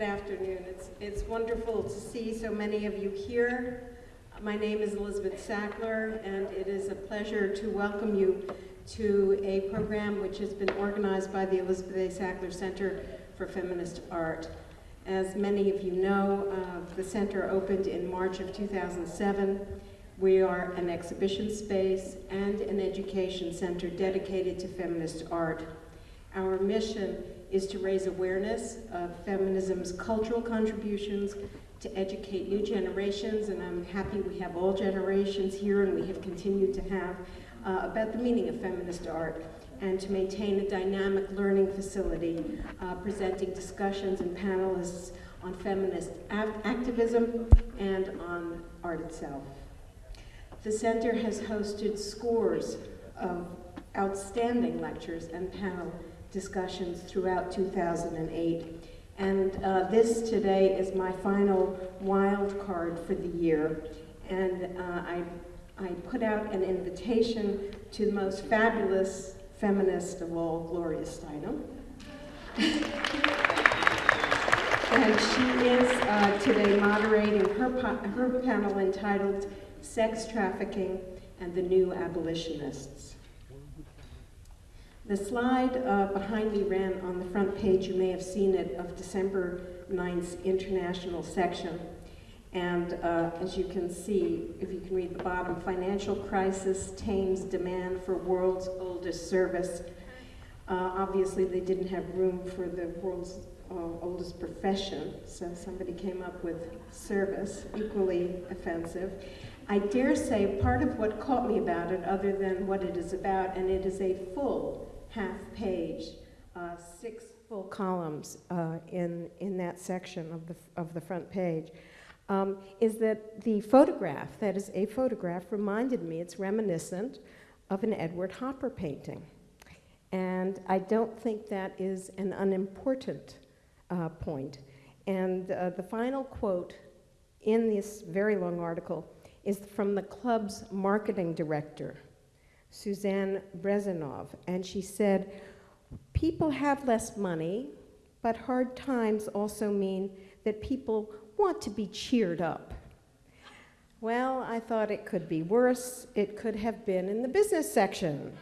Good afternoon. It's, it's wonderful to see so many of you here. My name is Elizabeth Sackler, and it is a pleasure to welcome you to a program which has been organized by the Elizabeth A. Sackler Center for Feminist Art. As many of you know, uh, the center opened in March of 2007. We are an exhibition space and an education center dedicated to feminist art. Our mission is to raise awareness of feminism's cultural contributions, to educate new generations, and I'm happy we have all generations here and we have continued to have, uh, about the meaning of feminist art, and to maintain a dynamic learning facility uh, presenting discussions and panelists on feminist activism and on art itself. The center has hosted scores of outstanding lectures and panel discussions throughout 2008. And uh, this today is my final wild card for the year. And uh, I, I put out an invitation to the most fabulous feminist of all, Gloria Steinem. and she is uh, today moderating her, her panel entitled Sex Trafficking and the New Abolitionists. The slide uh, behind me ran on the front page, you may have seen it, of December 9th's international section. And uh, as you can see, if you can read the bottom, financial crisis tames demand for world's oldest service. Uh, obviously, they didn't have room for the world's uh, oldest profession, so somebody came up with service, equally offensive. I dare say part of what caught me about it, other than what it is about, and it is a full half page, uh, six full columns uh, in, in that section of the, of the front page, um, is that the photograph, that is a photograph, reminded me, it's reminiscent of an Edward Hopper painting. And I don't think that is an unimportant uh, point. And uh, the final quote in this very long article is from the club's marketing director, Suzanne Brezhnev, and she said, people have less money, but hard times also mean that people want to be cheered up. Well, I thought it could be worse. It could have been in the business section.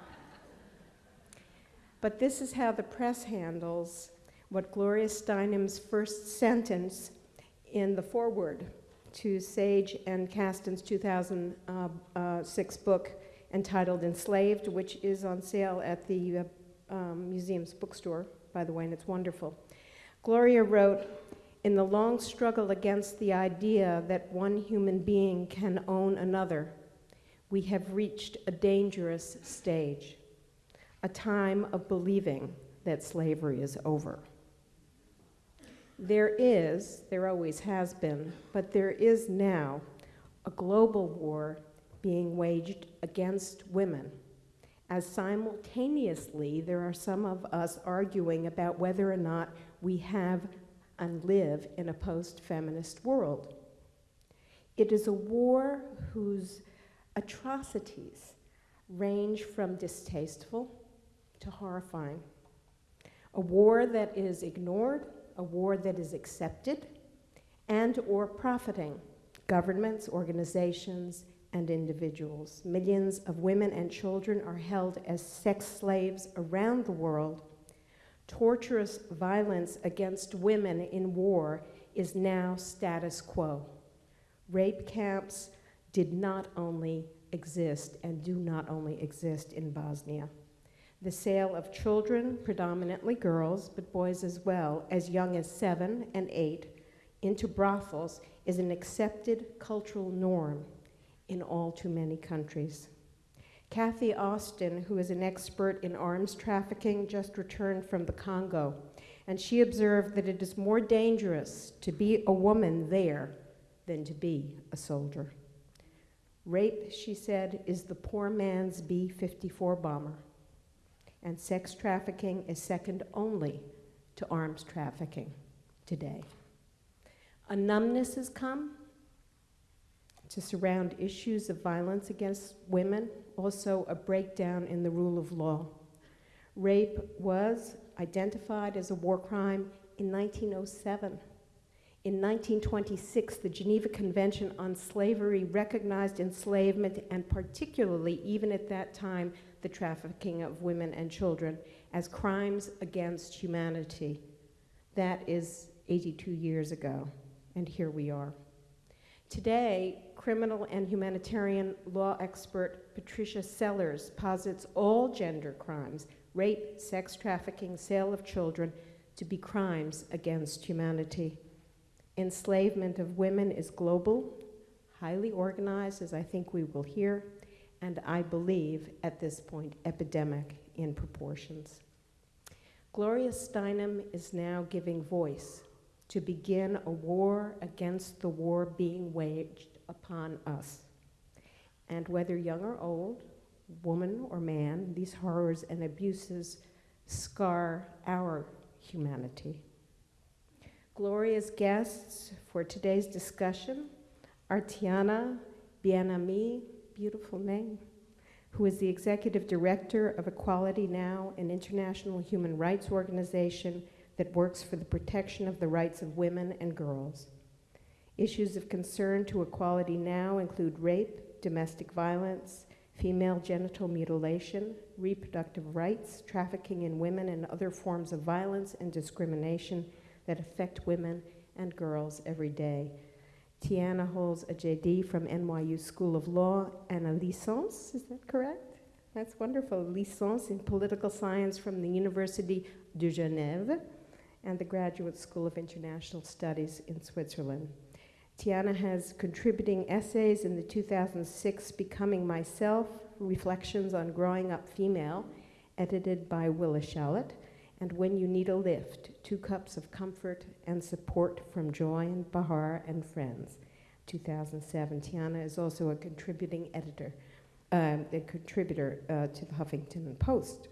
but this is how the press handles what Gloria Steinem's first sentence in the foreword to Sage and Kasten's 2006 book entitled Enslaved, which is on sale at the uh, um, museum's bookstore, by the way, and it's wonderful. Gloria wrote, in the long struggle against the idea that one human being can own another, we have reached a dangerous stage, a time of believing that slavery is over. There is, there always has been, but there is now a global war being waged against women, as simultaneously there are some of us arguing about whether or not we have and live in a post-feminist world. It is a war whose atrocities range from distasteful to horrifying. A war that is ignored a war that is accepted and or profiting governments, organizations, and individuals. Millions of women and children are held as sex slaves around the world. Torturous violence against women in war is now status quo. Rape camps did not only exist and do not only exist in Bosnia. The sale of children, predominantly girls, but boys as well, as young as seven and eight, into brothels is an accepted cultural norm in all too many countries. Kathi Austin, who is an expert in arms trafficking, just returned from the Congo, and she observed that it is more dangerous to be a woman there than to be a soldier. Rape, she said, is the poor man's B 54 bomber and sex trafficking is second only to arms trafficking today. A numbness has come to surround issues of violence against women, also a breakdown in the rule of law. Rape was identified as a war crime in 1907. In 1926, the Geneva Convention on Slavery recognized enslavement and particularly, even at that time, the trafficking of women and children as crimes against humanity. That is 82 years ago, and here we are. Today, criminal and humanitarian law expert Patricia Sellers posits all gender crimes, rape, sex trafficking, sale of children, to be crimes against humanity. Enslavement of women is global, highly organized, as I think we will hear, and I believe at this point epidemic in proportions. Gloria Steinem is now giving voice to begin a war against the war being waged upon us. And whether young or old, woman or man, these horrors and abuses scar our humanity. Gloria's guests for today's discussion are Taina Bien-Aimé, beautiful name, who is the executive director of Equality Now, an international human rights organization that works for the protection of the rights of women and girls. Issues of concern to Equality Now include rape, domestic violence, female genital mutilation, reproductive rights, trafficking in women, and other forms of violence and discrimination that affect women and girls every day. Taina holds a JD from NYU School of Law and a licence, is that correct? That's wonderful. Licence in Political Science from the University de Genève and the Graduate School of International Studies in Switzerland. Taina has contributing essays in the 2006 Becoming Myself, Reflections on Growing Up Female, edited by Willa Shalit, and When You Need a Lift, Two Cups of Comfort and Support from Joy and Behar and Friends, 2007. Taina is also a contributing editor, um, a contributor uh, to the Huffington Post.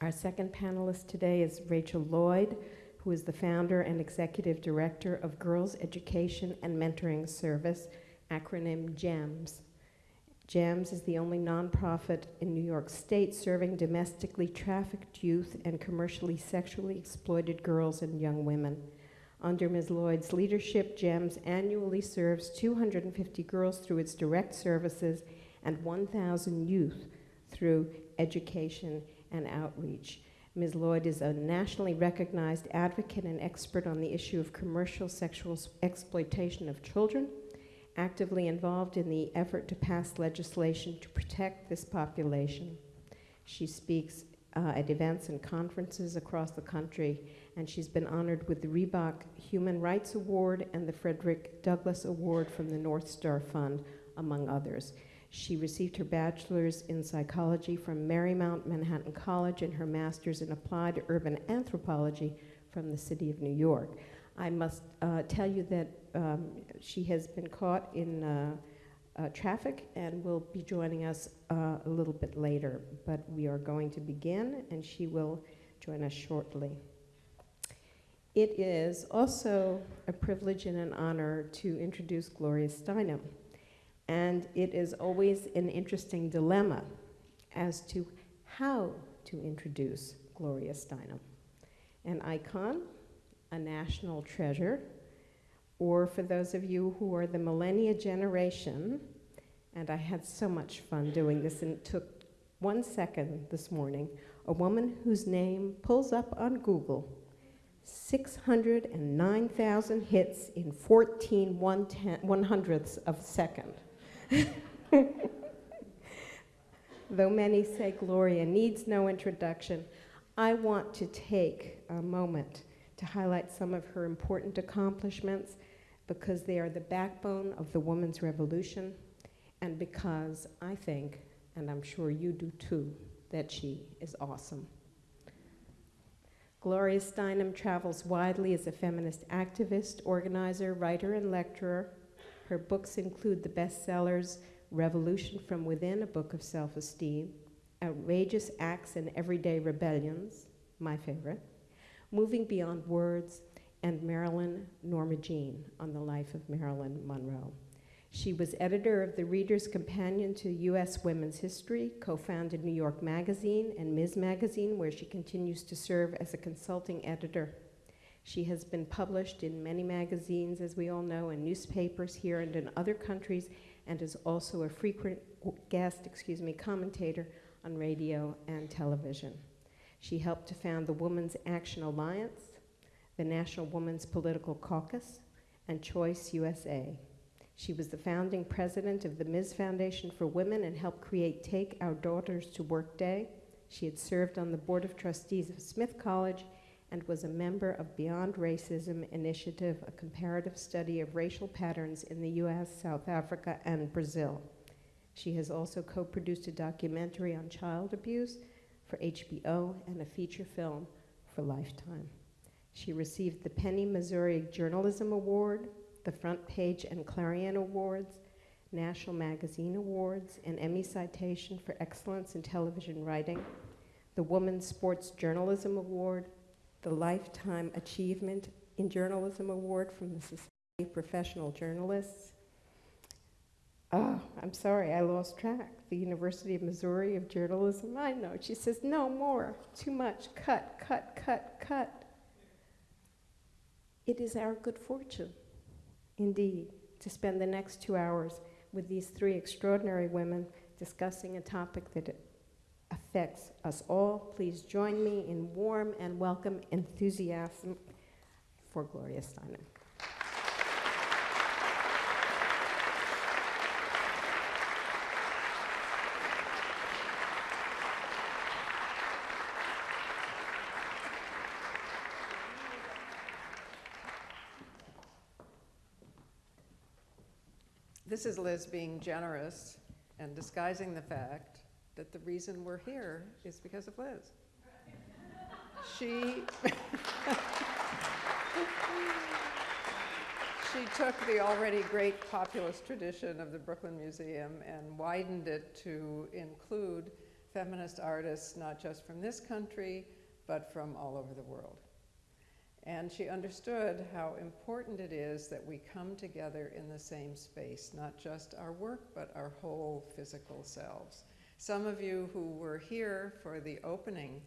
Our second panelist today is Rachel Lloyd, who is the founder and executive director of Girls Education and Mentoring Service, acronym GEMS. GEMS is the only nonprofit in New York State serving domestically trafficked youth and commercially sexually exploited girls and young women. Under Ms. Lloyd's leadership, GEMS annually serves 250 girls through its direct services and 1,000 youth through education and outreach. Ms. Lloyd is a nationally recognized advocate and expert on the issue of commercial sexual exploitation of children, actively involved in the effort to pass legislation to protect this population. She speaks uh, at events and conferences across the country, and she's been honored with the Reebok Human Rights Award and the Frederick Douglass Award from the North Star Fund, among others. She received her bachelor's in psychology from Marymount Manhattan College and her master's in applied urban anthropology from the city of New York. I must uh, tell you that um, she has been caught in uh, uh, traffic and will be joining us uh, a little bit later. But we are going to begin, and she will join us shortly. It is also a privilege and an honor to introduce Gloria Steinem. And it is always an interesting dilemma as to how to introduce Gloria Steinem. An icon, a national treasure, or for those of you who are the millennia generation, and I had so much fun doing this, and it took one second this morning, a woman whose name pulls up on Google 609,000 hits in 14 one, one hundredths of a second. Though many say Gloria needs no introduction, I want to take a moment to highlight some of her important accomplishments because they are the backbone of the women's revolution and because I think, and I'm sure you do too, that she is awesome. Gloria Steinem travels widely as a feminist activist, organizer, writer, and lecturer her books include the bestsellers Revolution from Within, a book of self esteem, Outrageous Acts and Everyday Rebellions, my favorite, Moving Beyond Words, and Marilyn Norma Jean on the life of Marilyn Monroe. She was editor of the Reader's Companion to U.S. Women's History, co founded New York Magazine and Ms. Magazine, where she continues to serve as a consulting editor. She has been published in many magazines, as we all know, and newspapers here and in other countries, and is also a frequent guest, excuse me, commentator on radio and television. She helped to found the Women's Action Alliance, the National Women's Political Caucus, and Choice USA. She was the founding president of the Ms. Foundation for Women and helped create Take Our Daughters to Work Day. She had served on the Board of Trustees of Smith College and was a member of Beyond Racism Initiative, a comparative study of racial patterns in the US, South Africa, and Brazil. She has also co-produced a documentary on child abuse for HBO and a feature film for Lifetime. She received the Penney-Missouri Journalism Award, the Front Page and Clarion Awards, National Magazine Awards, an Emmy citation for excellence in television writing, the Women's Sports Journalism Award, the Lifetime Achievement in Journalism Award from the Society of Professional Journalists. Oh, I'm sorry, I lost track. The University of Missouri of Journalism. I know. She says, no more, too much, cut, cut, cut, cut. It is our good fortune, indeed, to spend the next two hours with these three extraordinary women discussing a topic that affects us all. Please join me in warm and welcome enthusiasm for Gloria Steinem. Is Liz being generous and disguising the fact that the reason we're here is because of Liz. she, she took the already great populist tradition of the Brooklyn Museum and widened it to include feminist artists, not just from this country, but from all over the world. And she understood how important it is that we come together in the same space, not just our work, but our whole physical selves. Some of you who were here for the opening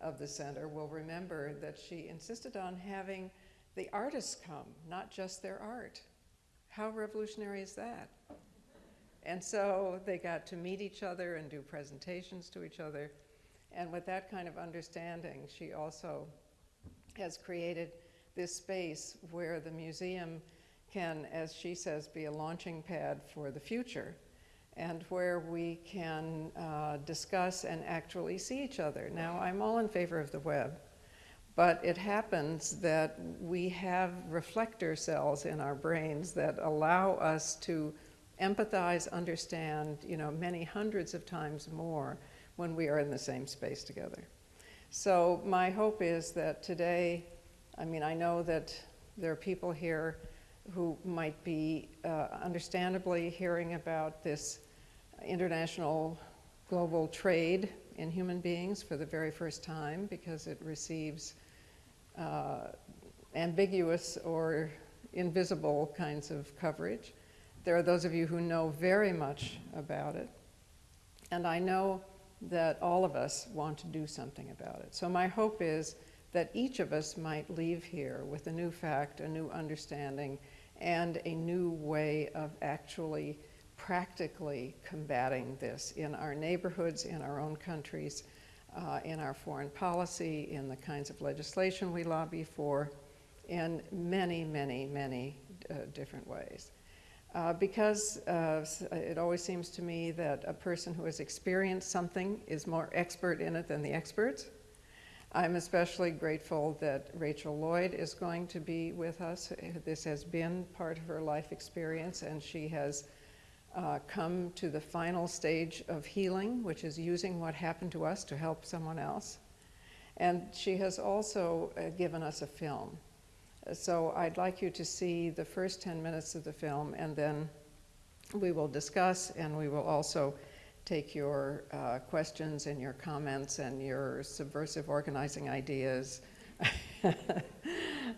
of the center will remember that she insisted on having the artists come, not just their art. How revolutionary is that? And so they got to meet each other and do presentations to each other. And with that kind of understanding, she also has created this space where the museum can, as she says, be a launching pad for the future and where we can uh, discuss and actually see each other. Now, I'm all in favor of the web, but it happens that we have reflector cells in our brains that allow us to empathize, understand, you know, many hundreds of times more when we are in the same space together. So my hope is that today, I mean, I know that there are people here who might be uh, understandably hearing about this international global trade in human beings for the very first time because it receives uh, ambiguous or invisible kinds of coverage. There are those of you who know very much about it. And I know that all of us want to do something about it. So my hope is that each of us might leave here with a new fact, a new understanding, and a new way of actually practically combating this in our neighborhoods, in our own countries, uh, in our foreign policy, in the kinds of legislation we lobby for, in many, many, many uh, different ways. Uh, because uh, it always seems to me that a person who has experienced something is more expert in it than the experts. I'm especially grateful that Rachel Lloyd is going to be with us. This has been part of her life experience, and she has uh, come to the final stage of healing, which is using what happened to us to help someone else. And she has also uh, given us a film. So I'd like you to see the first 10 minutes of the film and then we will discuss and we will also take your uh, questions and your comments and your subversive organizing ideas.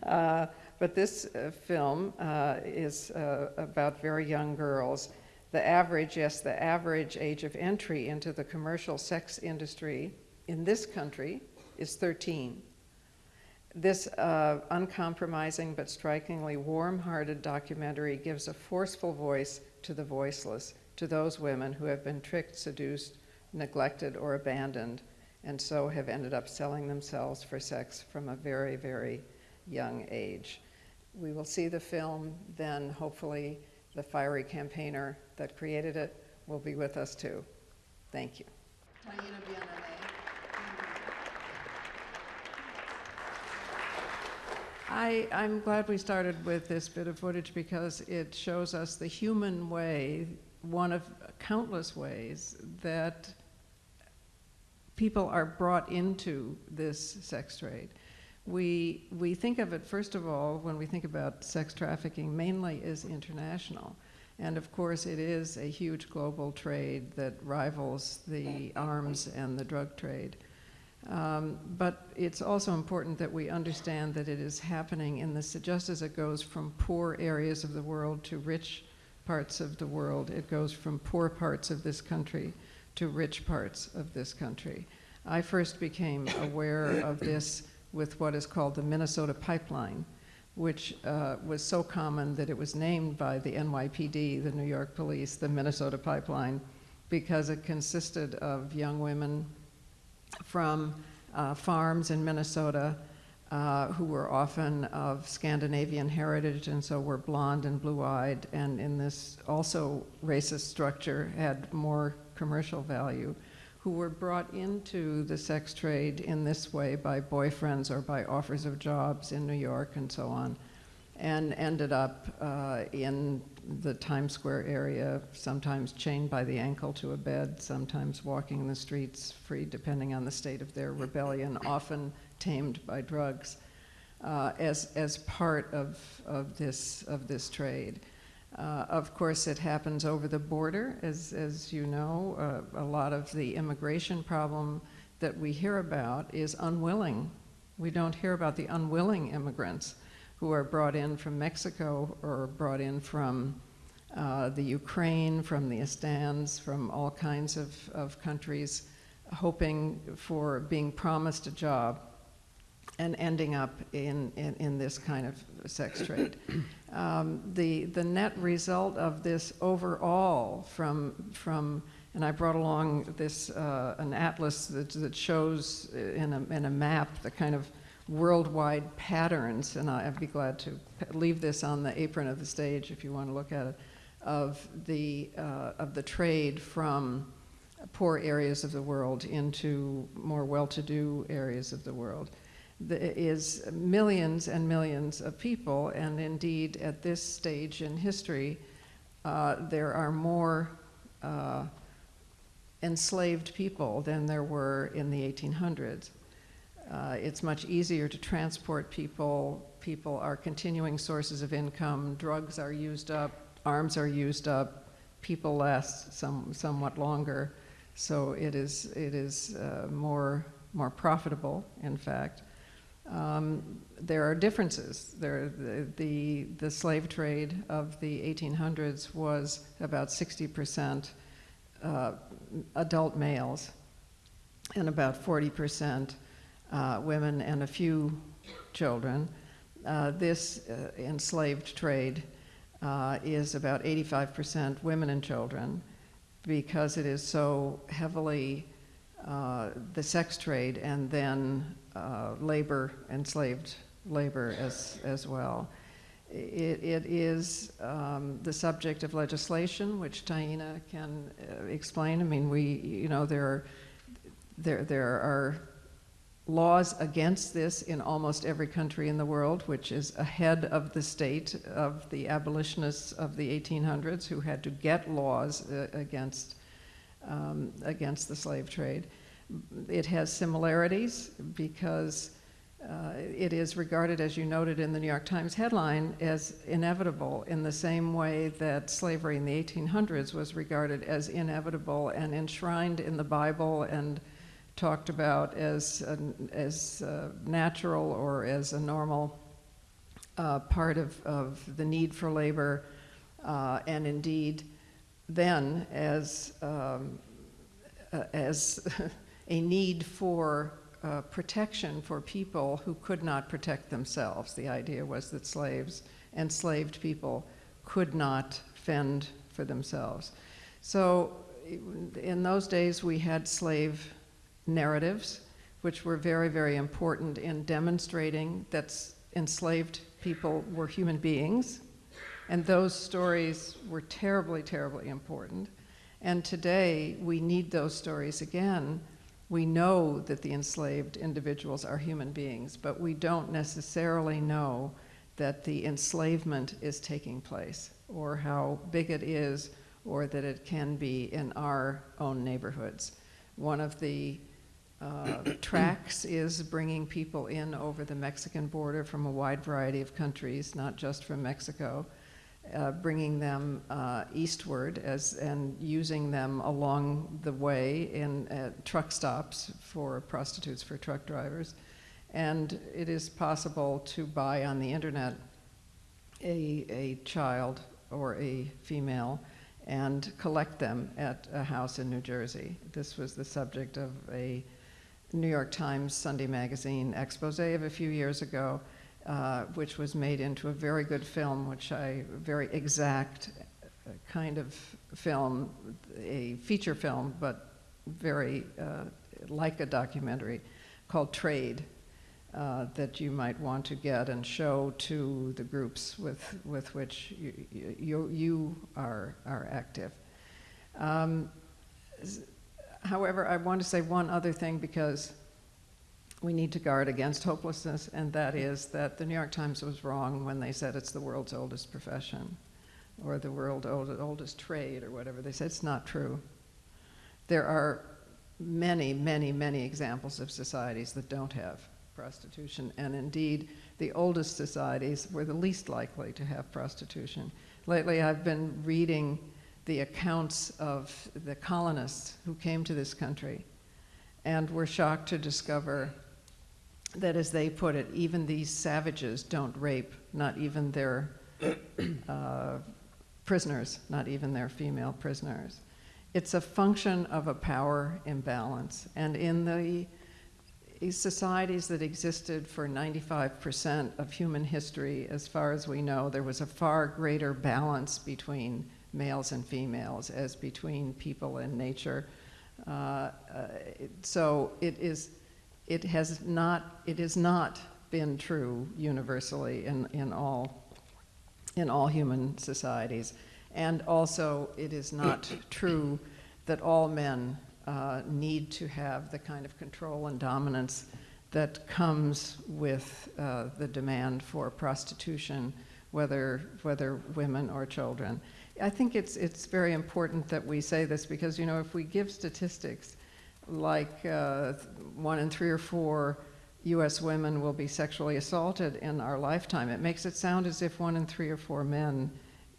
uh, but this uh, film uh, is uh, about very young girls. The average, yes, the average age of entry into the commercial sex industry in this country is 13. This uh, uncompromising but strikingly warm hearted documentary gives a forceful voice to the voiceless, to those women who have been tricked, seduced, neglected, or abandoned, and so have ended up selling themselves for sex from a very, very young age. We will see the film, then hopefully the fiery campaigner that created it will be with us too. Thank you. I, I'm glad we started with this bit of footage because it shows us the human way, one of countless ways that people are brought into this sex trade. We, we think of it, first of all, when we think about sex trafficking, mainly as international. And of course, it is a huge global trade that rivals the arms and the drug trade. Um, but it's also important that we understand that it is happening in this, just as it goes from poor areas of the world to rich parts of the world, it goes from poor parts of this country to rich parts of this country. I first became aware of this with what is called the Minnesota Pipeline, which uh, was so common that it was named by the NYPD, the New York Police, the Minnesota Pipeline, because it consisted of young women from uh, farms in Minnesota uh, who were often of Scandinavian heritage and so were blonde and blue-eyed and in this also racist structure had more commercial value who were brought into the sex trade in this way by boyfriends or by offers of jobs in New York and so on, and ended up uh, in the Times Square area, sometimes chained by the ankle to a bed, sometimes walking the streets free, depending on the state of their rebellion, often tamed by drugs, uh, as, as part of, of, this, of this trade. Uh, of course, it happens over the border, as, as you know. Uh, a lot of the immigration problem that we hear about is unwilling. We don't hear about the unwilling immigrants who are brought in from Mexico or brought in from uh, the Ukraine, from the Estans, from all kinds of, of countries, hoping for being promised a job and ending up in, in, in this kind of sex trade. Um, the, the net result of this overall from, from and I brought along this, uh, an atlas that, that shows in a, in a map the kind of worldwide patterns, and I'd be glad to leave this on the apron of the stage if you want to look at it, of the, uh, of the trade from poor areas of the world into more well-to-do areas of the world is millions and millions of people, and indeed at this stage in history, uh, there are more uh, enslaved people than there were in the 1800s. Uh, it's much easier to transport people. People are continuing sources of income. Drugs are used up. Arms are used up. People last some, somewhat longer. So it is, it is uh, more, more profitable, in fact. Um, there are differences. There, the, the, the, slave trade of the 1800s was about 60% uh, adult males and about 40% uh, women and a few children. Uh, this uh, enslaved trade uh, is about 85% women and children because it is so heavily uh, the sex trade and then labor, enslaved labor as, as well. It, it is um, the subject of legislation, which Taina can uh, explain. I mean, we, you know, there are, there, there are laws against this in almost every country in the world, which is ahead of the state of the abolitionists of the 1800s who had to get laws uh, against, um, against the slave trade. It has similarities because uh, it is regarded, as you noted in the New York Times headline, as inevitable in the same way that slavery in the 1800s was regarded as inevitable and enshrined in the Bible and talked about as, as uh, natural or as a normal uh, part of, of the need for labor, uh, and indeed then as, um, as a need for uh, protection for people who could not protect themselves. The idea was that slaves, and enslaved people, could not fend for themselves. So in those days, we had slave narratives, which were very, very important in demonstrating that enslaved people were human beings. And those stories were terribly, terribly important. And today, we need those stories again. We know that the enslaved individuals are human beings, but we don't necessarily know that the enslavement is taking place or how big it is or that it can be in our own neighborhoods. One of the uh, tracks is bringing people in over the Mexican border from a wide variety of countries, not just from Mexico, uh, bringing them uh, eastward as, and using them along the way in uh, truck stops for prostitutes, for truck drivers. And it is possible to buy on the internet a, a child or a female and collect them at a house in New Jersey. This was the subject of a New York Times Sunday magazine expose of a few years ago, uh, which was made into a very good film, which I, very exact uh, kind of film, a feature film, but very uh, like a documentary called Trade. Uh, that you might want to get and show to the groups with, with which you, you, you are, are active. Um, however, I want to say one other thing because we need to guard against hopelessness, and that is that the New York Times was wrong when they said it's the world's oldest profession or the world's old, oldest trade or whatever. They said it's not true. There are many, many, many examples of societies that don't have prostitution, and indeed, the oldest societies were the least likely to have prostitution. Lately, I've been reading the accounts of the colonists who came to this country and were shocked to discover that, as they put it, even these savages don't rape, not even their uh, prisoners, not even their female prisoners. It's a function of a power imbalance. And in the societies that existed for 95% of human history, as far as we know, there was a far greater balance between males and females as between people and nature. Uh, uh, so it is, it has not, it has not been true universally in, in all, in all human societies. And also, it is not true that all men uh, need to have the kind of control and dominance that comes with uh, the demand for prostitution, whether, whether women or children. I think it's, it's very important that we say this because, you know, if we give statistics like uh, one in three or four US women will be sexually assaulted in our lifetime, it makes it sound as if one in three or four men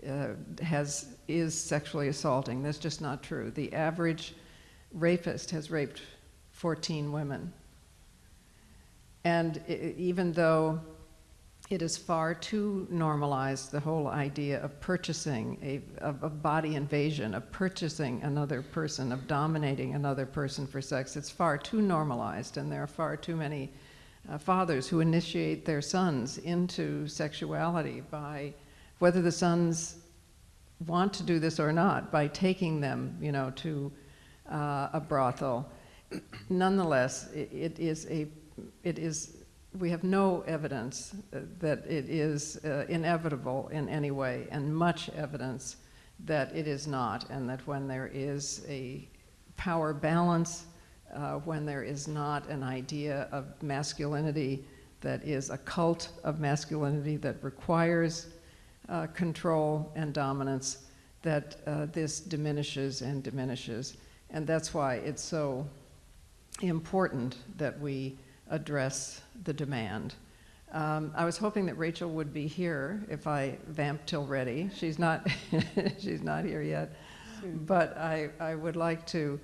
uh, has, is sexually assaulting. That's just not true. The average rapist has raped 14 women. And even though it is far too normalized, the whole idea of purchasing, a, of, body invasion, of purchasing another person, of dominating another person for sex, it's far too normalized, and there are far too many uh, fathers who initiate their sons into sexuality by whether the sons want to do this or not, by taking them, you know, to uh, a brothel. Nonetheless, it, it is a, it is, we have no evidence that it is uh, inevitable in any way, and much evidence that it is not, and that when there is a power balance, uh, when there is not an idea of masculinity that is a cult of masculinity that requires uh, control and dominance, that uh, this diminishes and diminishes. And that's why it's so important that we address the demand. Um, I was hoping that Rachel would be here if I vamp till ready. She's not, she's not here yet. But I, I would like to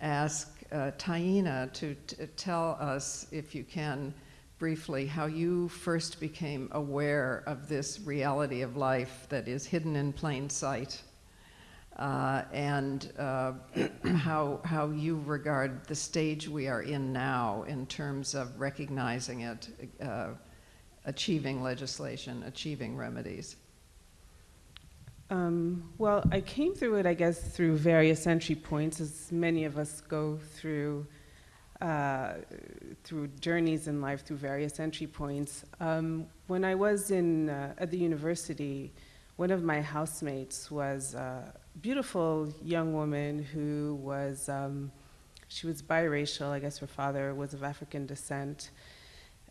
ask uh, Taina to tell us, if you can, briefly, how you first became aware of this reality of life that is hidden in plain sight uh, and uh, how, how you regard the stage we are in now in terms of recognizing it, uh, achieving legislation, achieving remedies. Um, well, I came through it, I guess, through various entry points, as many of us go through uh, through journeys in life, through various entry points. Um, when I was in uh, at the university, one of my housemates was a beautiful young woman who was um, she was biracial. I guess her father was of African descent,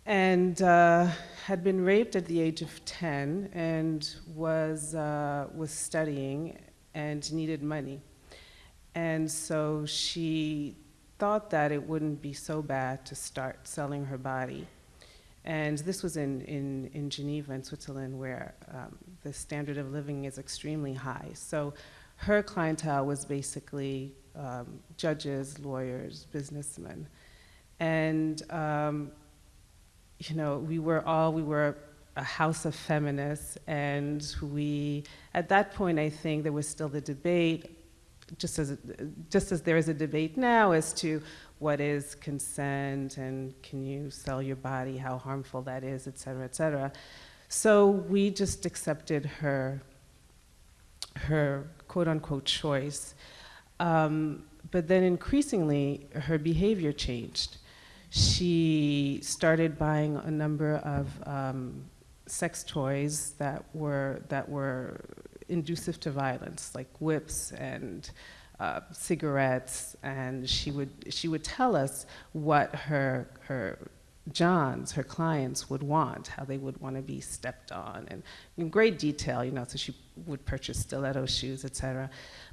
and uh, had been raped at the age of 10 and was, uh, was studying and needed money. And so she thought that it wouldn't be so bad to start selling her body. And this was in, in, in Geneva, in Switzerland, where um, the standard of living is extremely high. So her clientele was basically um, judges, lawyers, businessmen. And um, you know, we were all, we were a house of feminists, and we, at that point, I think there was still the debate, just as, just as there is a debate now as to what is consent and can you sell your body, how harmful that is, et cetera, et cetera. So we just accepted her, her quote unquote choice. Um, but then increasingly, her behavior changed she started buying a number of um, sex toys that were, that were inducive to violence, like whips and uh, cigarettes, and she would, she would tell us what her, her Johns, her clients, would want, how they would want to be stepped on, and in great detail, you know, so she would purchase stiletto shoes, etc.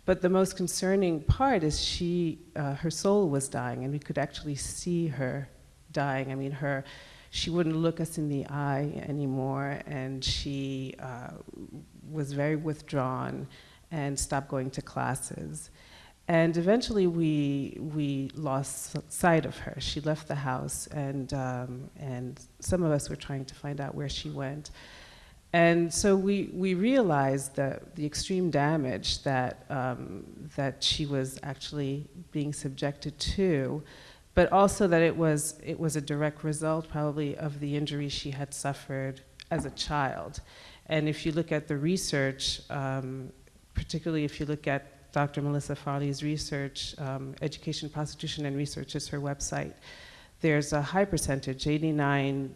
But the most concerning part is she, uh, her soul was dying, and we could actually see her dying. I mean, her, she wouldn't look us in the eye anymore, and she uh, was very withdrawn and stopped going to classes. And eventually we, we lost sight of her. She left the house and, um, and some of us were trying to find out where she went. And so we, we realized that the extreme damage that, um, that she was actually being subjected to, but also that it was, it was a direct result probably of the injuries she had suffered as a child. And if you look at the research, um, particularly if you look at Dr. Melissa Farley's research, um, Education, Prostitution, and Research is her website. There's a high percentage, 89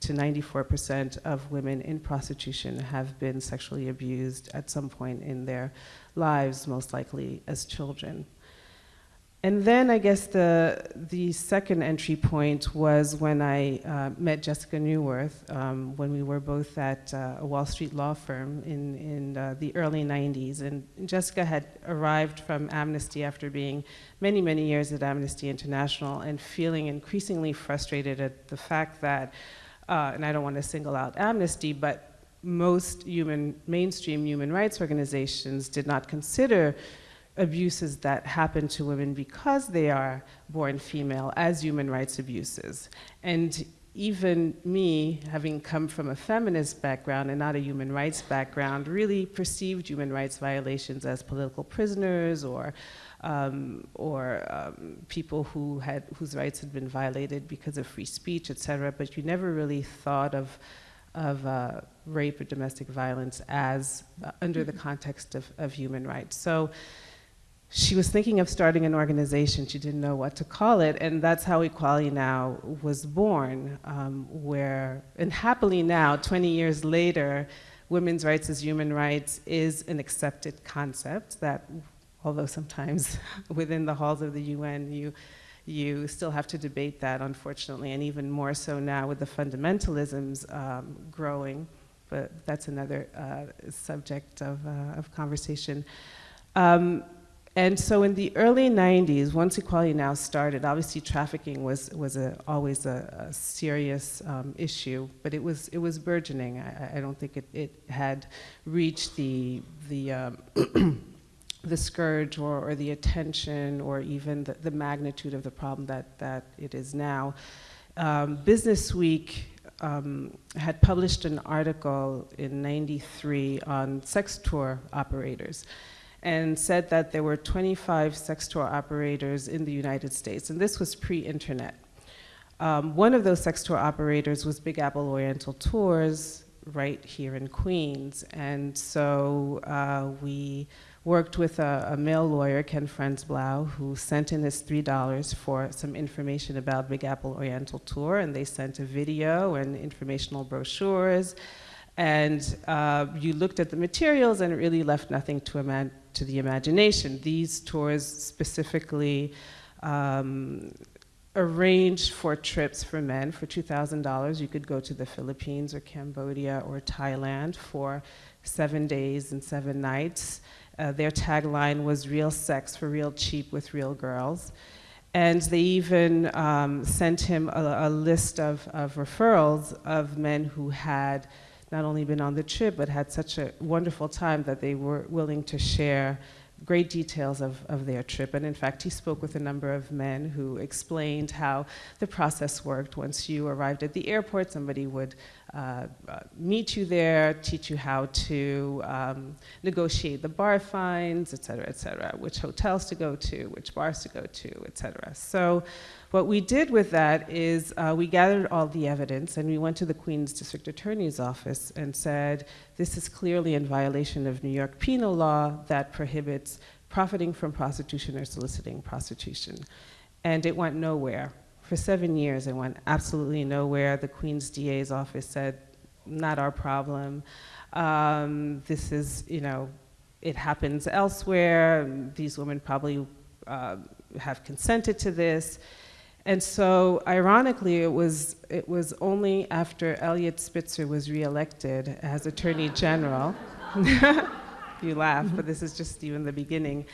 to 94% of women in prostitution have been sexually abused at some point in their lives, most likely as children. And then I guess the, the second entry point was when I uh, met Jessica Neuwirth um, when we were both at uh, a Wall Street law firm in, in uh, the early 90s. And Jessica had arrived from Amnesty after being many, many years at Amnesty International and feeling increasingly frustrated at the fact that, uh, and I don't want to single out Amnesty, but most human, mainstream human rights organizations did not consider abuses that happen to women because they are born female as human rights abuses. And even me, having come from a feminist background and not a human rights background, really perceived human rights violations as political prisoners or, um, or um, people who had, whose rights had been violated because of free speech, et cetera, but you never really thought of, of uh, rape or domestic violence as uh, under the context of, of human rights. So she was thinking of starting an organization. She didn't know what to call it, and that's how Equality Now was born, um, where, and happily now, 20 years later, women's rights as human rights is an accepted concept that, although sometimes within the halls of the UN, you, you still have to debate that, unfortunately, and even more so now with the fundamentalisms um, growing, but that's another uh, subject of, uh, of conversation. Um, and so in the early 90s, once Equality Now started, obviously trafficking was, was a, always a, a serious um, issue, but it was, it was burgeoning. I, I don't think it, it had reached the, the, um, the scourge or, or the attention or even the, the magnitude of the problem that, that it is now. Um, Business Week um, had published an article in 93 on sex tour operators. And said that there were 25 sex tour operators in the United States, and this was pre-internet. Um, one of those sex tour operators was Big Apple Oriental Tours right here in Queens, and so uh, we worked with a, a, male lawyer, Ken Franzblau, who sent in his $3 for some information about Big Apple Oriental Tour, and they sent a video and informational brochures. And uh, you looked at the materials, and it really left nothing to, to the imagination. These tours specifically um, arranged for trips for men for $2,000. You could go to the Philippines or Cambodia or Thailand for seven days and seven nights. Uh, their tagline was real sex for real cheap with real girls. And they even um, sent him a, a list of, of referrals of men who had not only been on the trip, but had such a wonderful time that they were willing to share great details of, of their trip. And in fact, he spoke with a number of men who explained how the process worked. Once you arrived at the airport, somebody would uh, uh, meet you there, teach you how to um, negotiate the bar fines, et cetera, et cetera, which hotels to go to, which bars to go to, et cetera. So what we did with that is uh, we gathered all the evidence and we went to the Queens District Attorney's Office and said, this is clearly in violation of New York penal law that prohibits profiting from prostitution or soliciting prostitution. And it went nowhere for seven years, it went absolutely nowhere. The Queen's DA's office said, not our problem. Um, this is, you know, it happens elsewhere. These women probably uh, have consented to this. And so, ironically, it was, it was only after Eliot Spitzer was reelected as Attorney General you laugh, but this is just even the beginning,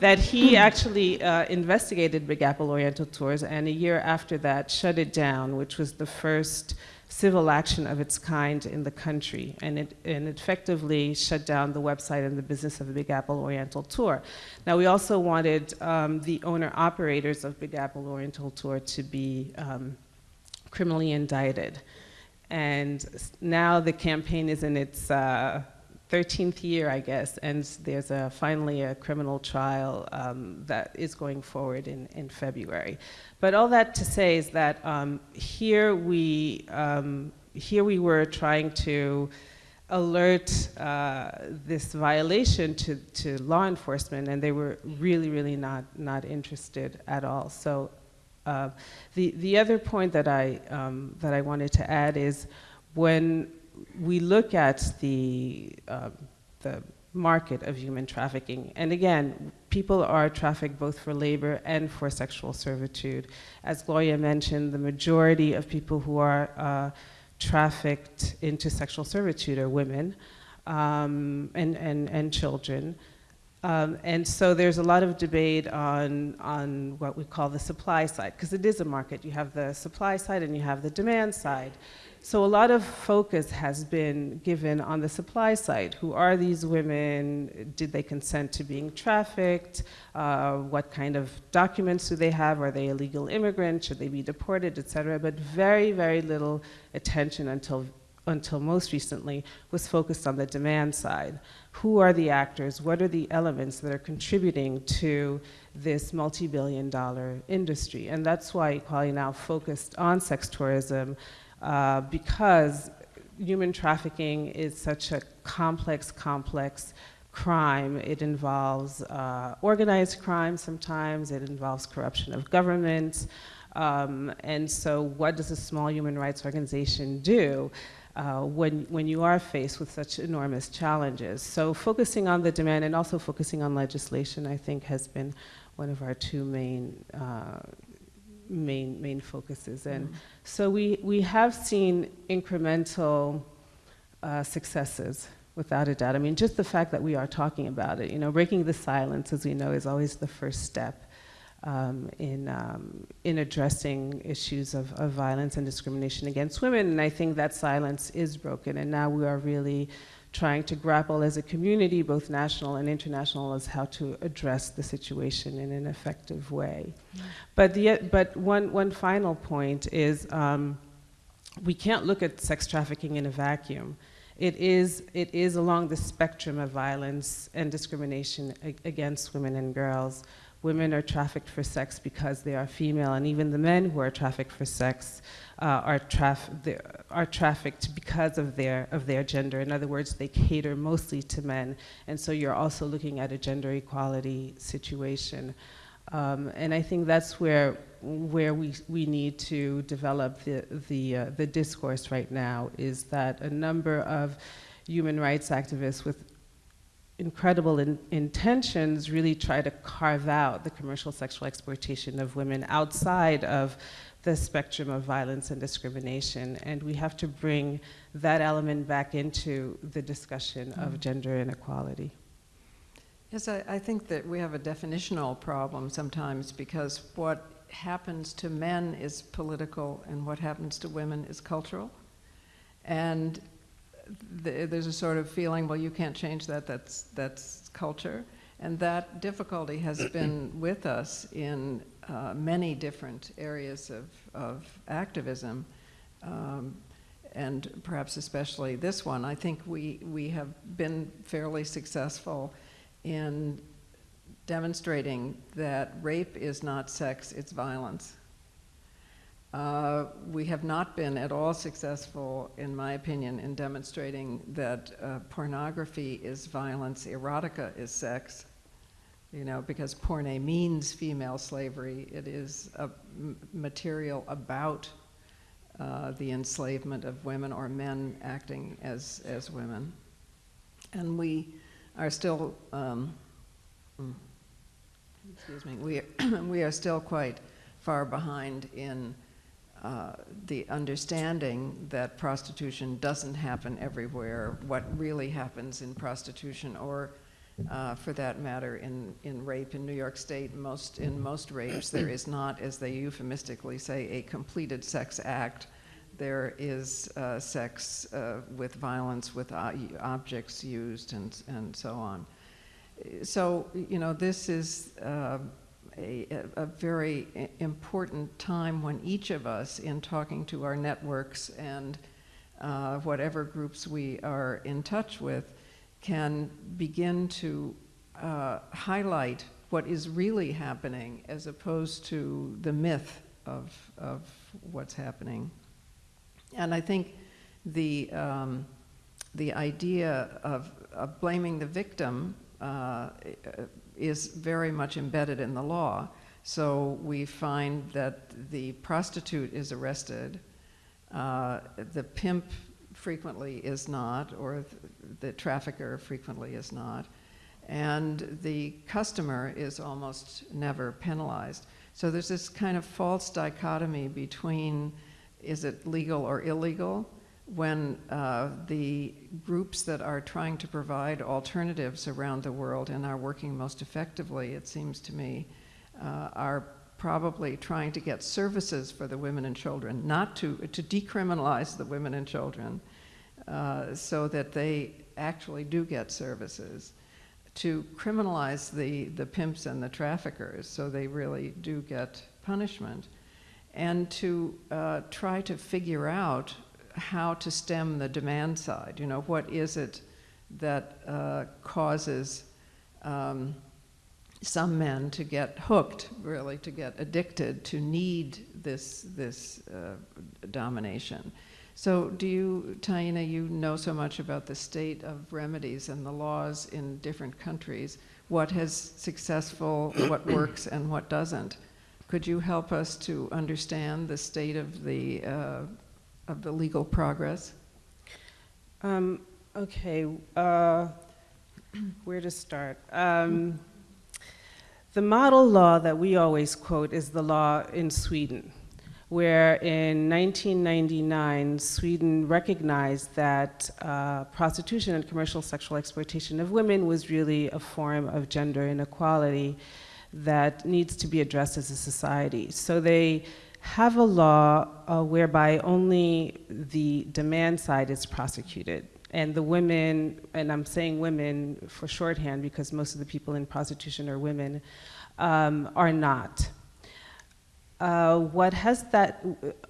that he actually uh, investigated Big Apple Oriental Tours and a year after that shut it down, which was the first civil action of its kind in the country. And it, and effectively shut down the website and the business of the Big Apple Oriental Tour. Now, we also wanted um, the owner operators of Big Apple Oriental Tour to be um, criminally indicted. And now the campaign is in its uh, 13th year, I guess, and there's a, finally a criminal trial um, that is going forward in, in February. But all that to say is that um, here, we, um, here we were trying to alert uh, this violation to, to law enforcement, and they were really, really not, not interested at all. So uh, the, the other point that I, um, that I wanted to add is when we look at the, uh, the market of human trafficking, and again, people are trafficked both for labor and for sexual servitude. As Gloria mentioned, the majority of people who are uh, trafficked into sexual servitude are women um, and, and, and children. Um, and so there's a lot of debate on, on what we call the supply side, because it is a market. You have the supply side and you have the demand side. So a lot of focus has been given on the supply side. Who are these women? Did they consent to being trafficked? Uh, what kind of documents do they have? Are they illegal immigrants? Should they be deported, et cetera? But very, very little attention until, until most recently was focused on the demand side. Who are the actors? What are the elements that are contributing to this multi-billion dollar industry? And that's why Equality Now focused on sex tourism uh, because human trafficking is such a complex, complex crime. It involves uh, organized crime sometimes, it involves corruption of government. Um, and so what does a small human rights organization do uh, when, when you are faced with such enormous challenges? So focusing on the demand and also focusing on legislation, I think, has been one of our two main uh, main, main focuses. And mm. so we, we have seen incremental uh, successes without a doubt. I mean, just the fact that we are talking about it, you know, breaking the silence, as we know, is always the first step um, in, um, in addressing issues of, of violence and discrimination against women. And I think that silence is broken, and now we are really trying to grapple as a community, both national and international, as how to address the situation in an effective way. But, the, but one, one final point is um, we can't look at sex trafficking in a vacuum. it is, it is along the spectrum of violence and discrimination against women and girls. Women are trafficked for sex because they are female, and even the men who are trafficked for sex uh, are, traf- are trafficked because of their, of their gender. In other words, they cater mostly to men, and so you're also looking at a gender equality situation. Um, and I think that's where, where we, we need to develop the, the, uh, the discourse right now is that a number of human rights activists with incredible in, intentions really try to carve out the commercial sexual exploitation of women outside of the spectrum of violence and discrimination. And we have to bring that element back into the discussion of mm-hmm. gender inequality. Yes, I, I think that we have a definitional problem sometimes because what happens to men is political and what happens to women is cultural. And th- there's a sort of feeling, well, you can't change that, that's, that's culture. And that difficulty has been with us in uh, many different areas of, of activism. Um, and perhaps especially this one. I think we, we have been fairly successful in demonstrating that rape is not sex, it's violence. Uh, we have not been at all successful, in my opinion, in demonstrating that uh, pornography is violence, erotica is sex. You know, because porne means female slavery. It is a material about uh, the enslavement of women or men acting as, as women. And we are still, um, mm, excuse me, we, we are still quite far behind in uh, the understanding that prostitution doesn't happen everywhere, what really happens in prostitution, or uh, for that matter, in, in rape in New York State, most, in most rapes, there is not, as they euphemistically say, a completed sex act. There is uh, sex uh, with violence, with objects used, and, and so on. So, you know, this is uh, a, a very important time when each of us, in talking to our networks and uh, whatever groups we are in touch with, can begin to uh, highlight what is really happening as opposed to the myth of, of what's happening. And I think the, um, the idea of, of blaming the victim uh, is very much embedded in the law. So we find that the prostitute is arrested, uh, the pimp frequently is not, or th- the trafficker frequently is not, and the customer is almost never penalized. So there's this kind of false dichotomy between is it legal or illegal when uh, the groups that are trying to provide alternatives around the world and are working most effectively, it seems to me, uh, are probably trying to get services for the women and children, not to, to decriminalize the women and children uh, so that they actually do get services, to criminalize the, the pimps and the traffickers so they really do get punishment, and to uh, try to figure out how to stem the demand side. You know, what is it that uh, causes um, some men to get hooked, really, to get addicted, to need this, this uh, domination. So, do you, Taina, you know so much about the state of remedies and the laws in different countries, what has successful, what works, and what doesn't. Could you help us to understand the state of the, uh, of the legal progress? Um, okay, uh, where to start? Um, the model law that we always quote is the law in Sweden, where in 1999, Sweden recognized that uh, prostitution and commercial sexual exploitation of women was really a form of gender inequality that needs to be addressed as a society. So they have a law uh, whereby only the demand side is prosecuted. And the women, and I'm saying women for shorthand because most of the people in prostitution are women, um, are not. Uh, what has that,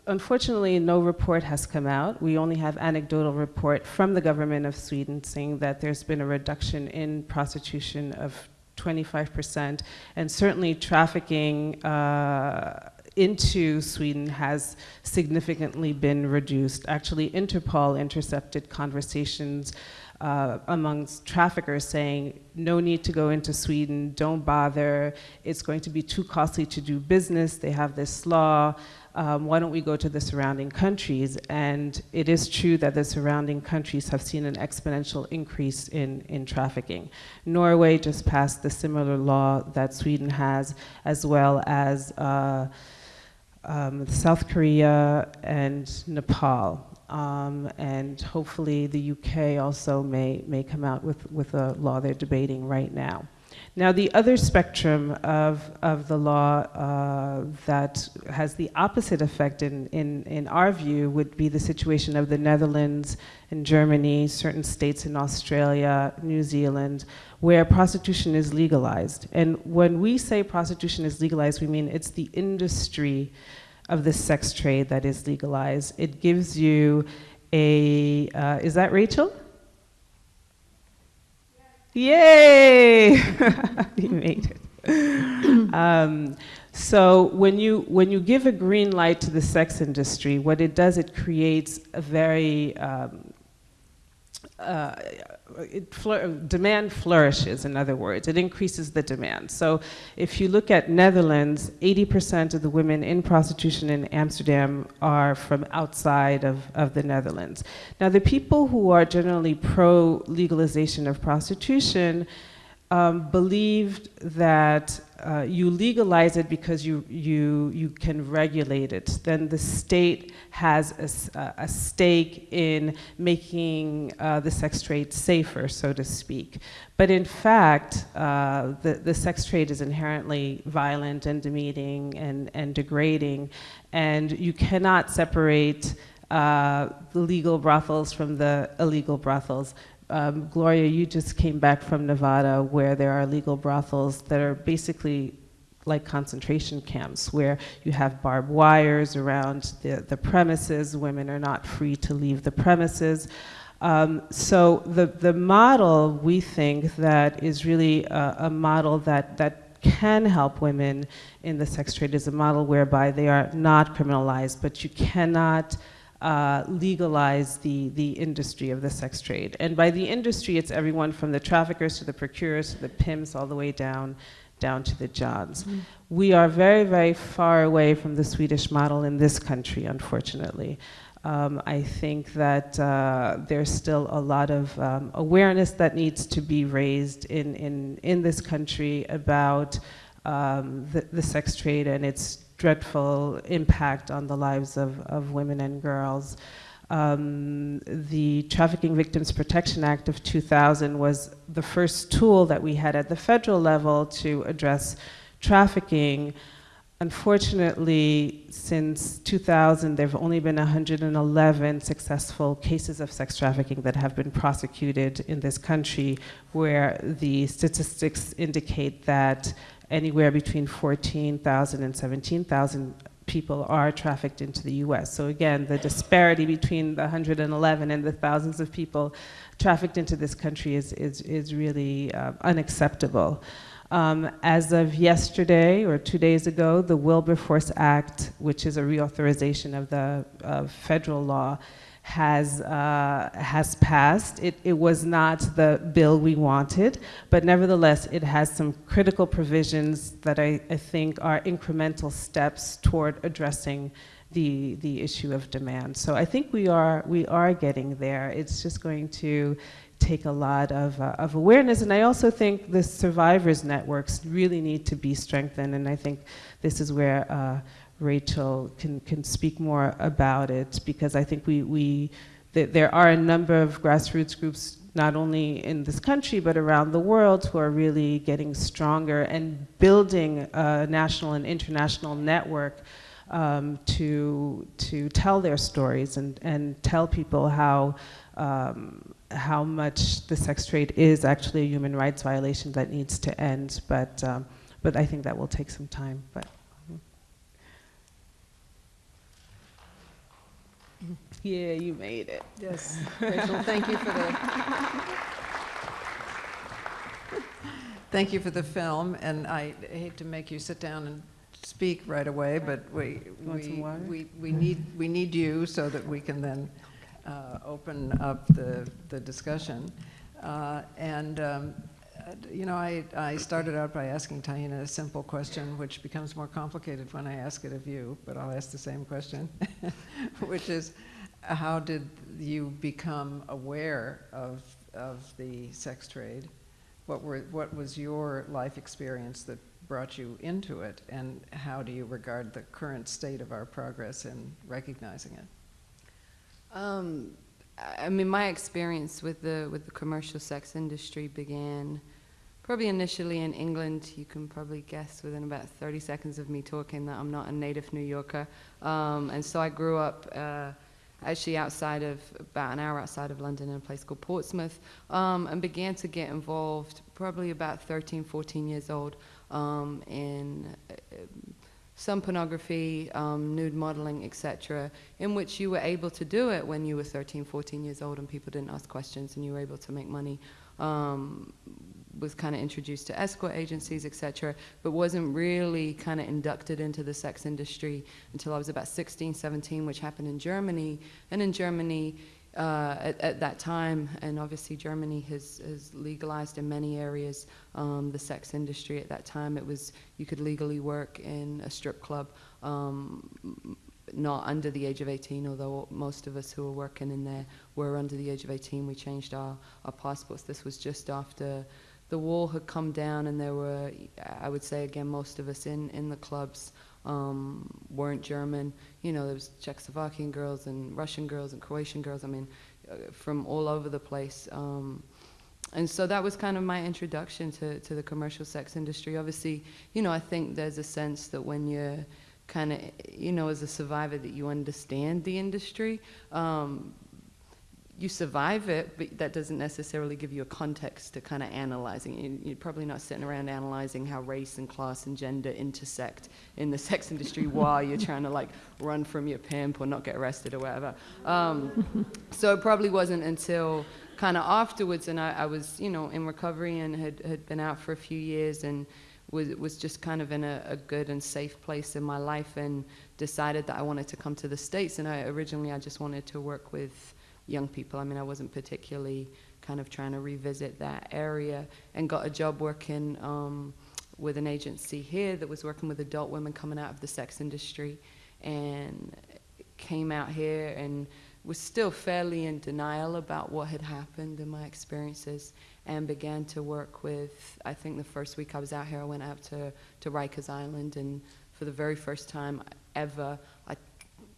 unfortunately, no report has come out. We only have anecdotal report from the government of Sweden saying that there's been a reduction in prostitution of 25%, and certainly trafficking uh, into Sweden has significantly been reduced. Actually, Interpol intercepted conversations uh, amongst traffickers saying, no need to go into Sweden, don't bother, it's going to be too costly to do business, they have this law, um, why don't we go to the surrounding countries? And it is true that the surrounding countries have seen an exponential increase in, in trafficking. Norway just passed the similar law that Sweden has, as well as uh, um, South Korea and Nepal. Um, and hopefully the UK also may, may come out with, with a law they're debating right now. Now, the other spectrum of, of the law uh, that has the opposite effect in, in, in our view would be the situation of the Netherlands and Germany, certain states in Australia, New Zealand, where prostitution is legalized. And when we say prostitution is legalized, we mean it's the industry of the sex trade that is legalized. It gives you a, uh, is that Rachel? Yay! you made it. um, so when you when you give a green light to the sex industry, what it does, it creates a very um, uh, it demand flourishes, in other words. It increases the demand. So if you look at Netherlands, 80% of the women in prostitution in Amsterdam are from outside of, of the Netherlands. Now, the people who are generally pro-legalization of prostitution um, believed that uh, you legalize it because you, you, you can regulate it. Then the state has a, a stake in making uh, the sex trade safer, so to speak. But in fact, uh, the, the sex trade is inherently violent and demeaning and, and degrading, and you cannot separate uh, the legal brothels from the illegal brothels um, Gloria, you just came back from Nevada where there are legal brothels that are basically like concentration camps where you have barbed wires around the, the premises, women are not free to leave the premises. Um, so the, the model, we think, that is really a, a model that, that can help women in the sex trade is a model whereby they are not criminalized, but you cannot uh, legalize the, the industry of the sex trade. And by the industry, it's everyone from the traffickers to the procurers to the pimps all the way down, down to the johns. Mm -hmm. We are very, very far away from the Swedish model in this country, unfortunately. Um, I think that uh, there's still a lot of um, awareness that needs to be raised in, in, in this country about um, the, the sex trade and its dreadful impact on the lives of, of women and girls. Um, the Trafficking Victims Protection Act of 2000 was the first tool that we had at the federal level to address trafficking. Unfortunately, since 2000, there have only been 111 successful cases of sex trafficking that have been prosecuted in this country, where the statistics indicate that anywhere between 14,000 and 17,000 people are trafficked into the US. So again, the disparity between the 111 and the thousands of people trafficked into this country is, is, is really uh, unacceptable. Um, as of yesterday or two days ago, the Wilberforce Act, which is a reauthorization of the uh, federal law, has, uh, has passed. It, it was not the bill we wanted, but nevertheless, it has some critical provisions that I, I think are incremental steps toward addressing the, the issue of demand. So I think we are, we are getting there. It's just going to take a lot of, uh, of awareness. And I also think the survivors networks really need to be strengthened. And I think this is where uh, Rachel can, can speak more about it because I think we, we th there are a number of grassroots groups not only in this country but around the world who are really getting stronger and building a national and international network um, to, to tell their stories and, and tell people how, um, how much the sex trade is actually a human rights violation that needs to end. But, um, but I think that will take some time. But. Yeah, you made it. Yes, Rachel, thank you for the, thank you for the film, and I hate to make you sit down and speak right away, but we, we, we we need, we need you so that we can then uh, open up the, the discussion. Uh, And, um, you know, I, I started out by asking Taina a simple question, which becomes more complicated when I ask it of you, but I'll ask the same question, which is, how did you become aware of, of the sex trade? What were, what was your life experience that brought you into it? And how do you regard the current state of our progress in recognizing it? Um, I mean, my experience with the with the commercial sex industry began probably initially in England. You can probably guess within about 30 seconds of me talking that I'm not a native New Yorker, um, and so I grew up. Uh, Actually, outside of about an hour outside of London, in a place called Portsmouth, um, and began to get involved probably about 13, 14 years old um, in uh, some pornography, um, nude modeling, etc., in which you were able to do it when you were 13, 14 years old and people didn't ask questions and you were able to make money. Was kind of introduced to escort agencies, etc., but wasn't really kind of inducted into the sex industry until I was about 16, 17, which happened in Germany. And in Germany, uh, at, at that time, and obviously Germany has, has legalized in many areas um, the sex industry. At that time, it was you could legally work in a strip club, um, not under the age of 18. Although most of us who were working in there were under the age of 18, we changed our, our passports. This was just after the wall had come down, and there were, I would say again, most of us in in the clubs um, weren't German. You know, there was Czechoslovakian girls and Russian girls and Croatian girls. I mean, uh, from all over the place. Um, and so that was kind of my introduction to, to the commercial sex industry. Obviously, you know, I think there's a sense that when you're kind of, you know, as a survivor, that you understand the industry. Um, you survive it, but that doesn't necessarily give you a context to kind of analyzing. You- You're probably not sitting around analyzing how race and class and gender intersect in the sex industry while you're trying to like run from your pimp or not get arrested or whatever. Um, so it probably wasn't until kind of afterwards, and I, I was, you know, in recovery and had, had been out for a few years and was, was just kind of in a, a good and safe place in my life and decided that I wanted to come to the States. And I originally I just wanted to work with young people. I mean, I wasn't particularly kind of trying to revisit that area and got a job working um, with an agency here that was working with adult women coming out of the sex industry and came out here and was still fairly in denial about what had happened in my experiences and began to work with I think the first week I was out here I went out to, to Rikers Island and for the very first time ever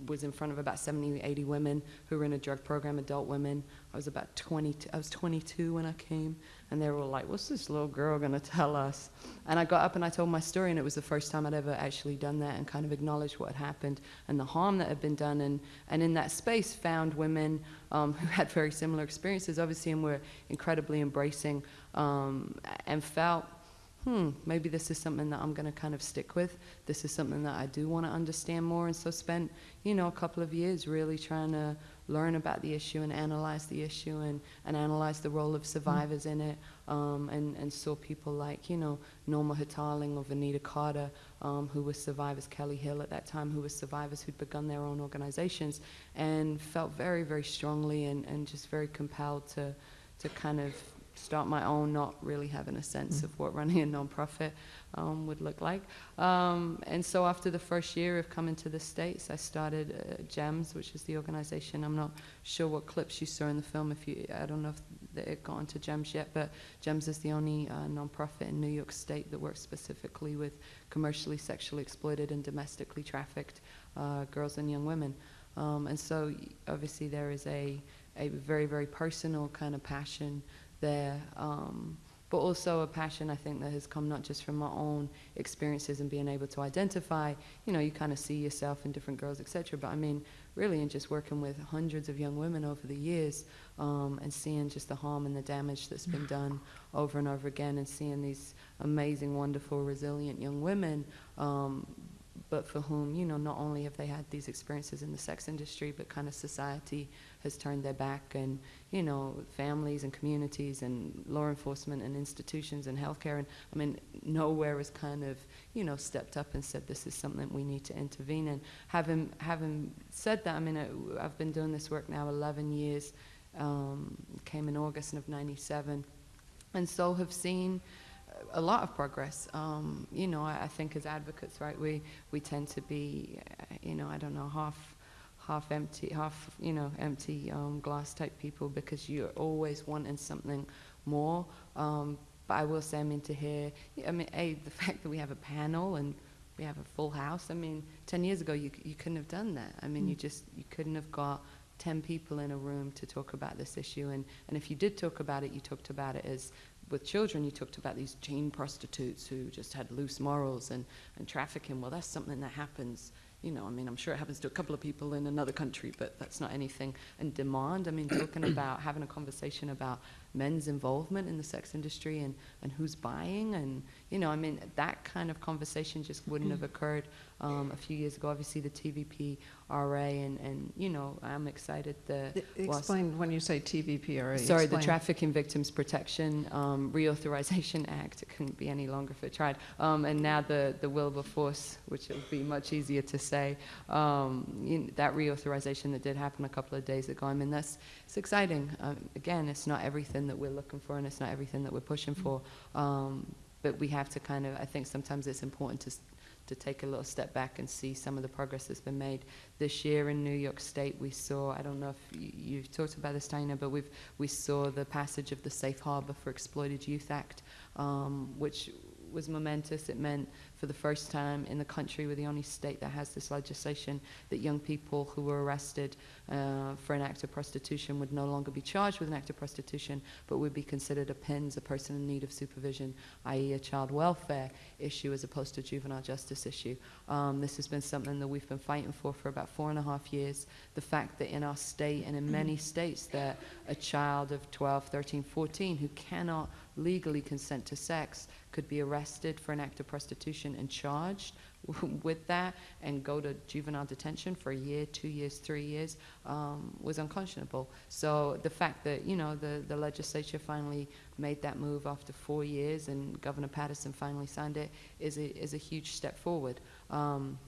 was in front of about 70 80 women who were in a drug program adult women. I was about 20 I was 22 when I came and they were all like what's this little girl going to tell us? And I got up and I told my story and it was the first time I'd ever actually done that and kind of acknowledged what had happened and the harm that had been done. And and in that space found women um, who had very similar experiences obviously and were incredibly embracing um, and felt hmm, maybe this is something that I'm going to kind of stick with. This is something that I do want to understand more. And so spent, you know, a couple of years really trying to learn about the issue and analyze the issue and, and analyze the role of survivors in it. Um, and, and saw people like, you know, Norma Hotaling or Vednita Carter, um, who were survivors, Kelly Hill at that time, who were survivors who'd begun their own organizations and felt very, very strongly and, and just very compelled to, to kind of start my own, not really having a sense of what running a nonprofit um, would look like. Um, and so after the first year of coming to the States, I started uh, GEMS, which is the organization. I'm not sure what clips you saw in the film. If you, I don't know if it got onto GEMS yet, but GEMS is the only uh, nonprofit in New York State that works specifically with commercially sexually exploited and domestically trafficked uh, girls and young women. Um, and so obviously there is a, a very, very personal kind of passion there, um, but also a passion I think that has come not just from my own experiences and being able to identify, you know, you kind of see yourself in different girls, etc. But I mean, really, in just working with hundreds of young women over the years um, and seeing just the harm and the damage that's been done over and over again, and seeing these amazing, wonderful, resilient young women um, but for whom, you know, not only have they had these experiences in the sex industry, but kind of society has turned their back and, you know, families and communities and law enforcement and institutions and healthcare. And I mean, nowhere has kind of, you know, stepped up and said this is something we need to intervene in. Having, having said that, I mean, I, I've been doing this work now 11 years, um, came in August of 97, and so have seen a lot of progress. Um, you know, I, I think as advocates, right, we, we tend to be, you know, I don't know, half half empty, half, you know, empty um, glass type people because you're always wanting something more. Um, but I will say, I mean, to hear, I mean, A, the fact that we have a panel and we have a full house, I mean, 10 years ago, you, you couldn't have done that. I mean, you just, you couldn't have got 10 people in a room to talk about this issue. And, and if you did talk about it, you talked about it as with children, you talked about these chain prostitutes who just had loose morals and, and trafficking. Well, that's something that happens, you know, I mean, I'm sure it happens to a couple of people in another country, but that's not anything. And demand, I mean, talking about having a conversation about men's involvement in the sex industry and, and who's buying and, you know, I mean, that kind of conversation just wouldn't have occurred um, a few years ago. Obviously, the TVP RA and, and you know, I'm excited that Explain, when you say TVPRA, Sorry, the. Trafficking Victims Protection um, Reauthorization Act. It couldn't be any longer if it tried. Um, and now the, the Wilberforce, which will be much easier to say, um, you kn- that reauthorization that did happen a couple of days ago. I mean, that's it's exciting. Um, again, it's not everything that we're looking for, and it's not everything that we're pushing for. Um, but we have to kind of. I think sometimes it's important to. To take a little step back and see some of the progress that's been made this year in New York State. We saw, I don't know if you, you've talked about this, Tina, but we've we saw the passage of the Safe Harbor for Exploited Youth Act, um, which was momentous. It meant for the first time in the country, we're the only state that has this legislation that young people who were arrested uh, for an act of prostitution would no longer be charged with an act of prostitution, but would be considered a PINS, a person in need of supervision, i.e. a child welfare issue as opposed to a juvenile justice issue. Um, this has been something that we've been fighting for for about four and a half years. The fact that in our state and in many states that a child of 12, 13, 14 who cannot legally consent to sex could be arrested for an act of prostitution and charged with that and go to juvenile detention for a year, two years, three years um, was unconscionable. So the fact that, you know, the, the legislature finally made that move after four years and Governor Paterson finally signed it is a, is a huge step forward. Um,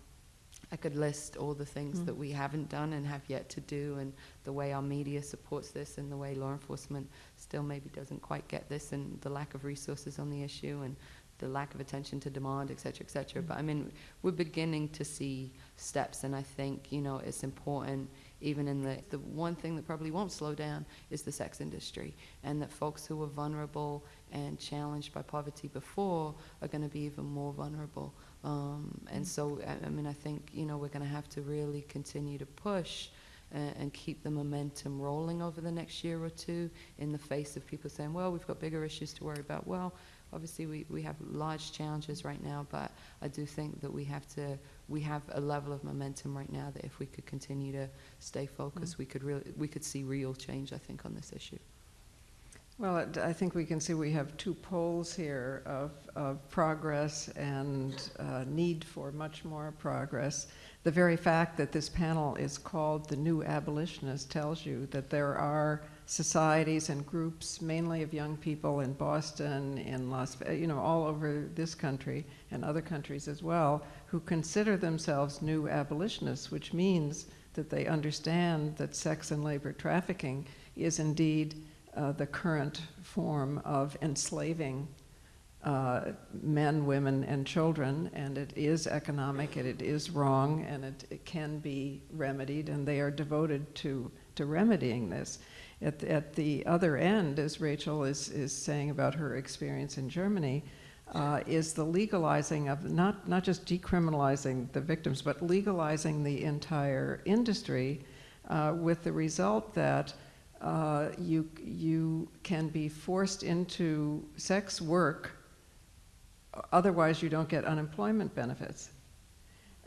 I could list all the things Mm. that we haven't done and have yet to do, and the way our media supports this, and the way law enforcement still maybe doesn't quite get this, and the lack of resources on the issue, and the lack of attention to demand, et cetera, et cetera. But I mean, we're beginning to see steps, and I think, you know, it's important, even in the, the one thing that probably won't slow down is the sex industry, and that folks who were vulnerable and challenged by poverty before are going to be even more vulnerable. Um, and so, I, I mean, I think, you know, we're going to have to really continue to push and, and keep the momentum rolling over the next year or two in the face of people saying, well, we've got bigger issues to worry about. Well, obviously we, we have large challenges right now, but I do think that we have to, we have a level of momentum right now that if we could continue to stay focused, mm. we could really, we could see real change, I think, on this issue. Well, I think we can see we have two poles here of, of progress and uh, need for much more progress. The very fact that this panel is called the New Abolitionist tells you that there are societies and groups, mainly of young people in Boston, in Las, Ve- you know, all over this country and other countries as well, who consider themselves new abolitionists, which means that they understand that sex and labor trafficking is indeed uh, the current form of enslaving uh, men, women, and children, and it is economic, and it is wrong, and it, it can be remedied, and they are devoted to, to remedying this. At, the- at the other end, as Rachel is, is saying about her experience in Germany, uh, is the legalizing of not, not just decriminalizing the victims, but legalizing the entire industry uh, with the result that uh, you, you can be forced into sex work, otherwise you don't get unemployment benefits.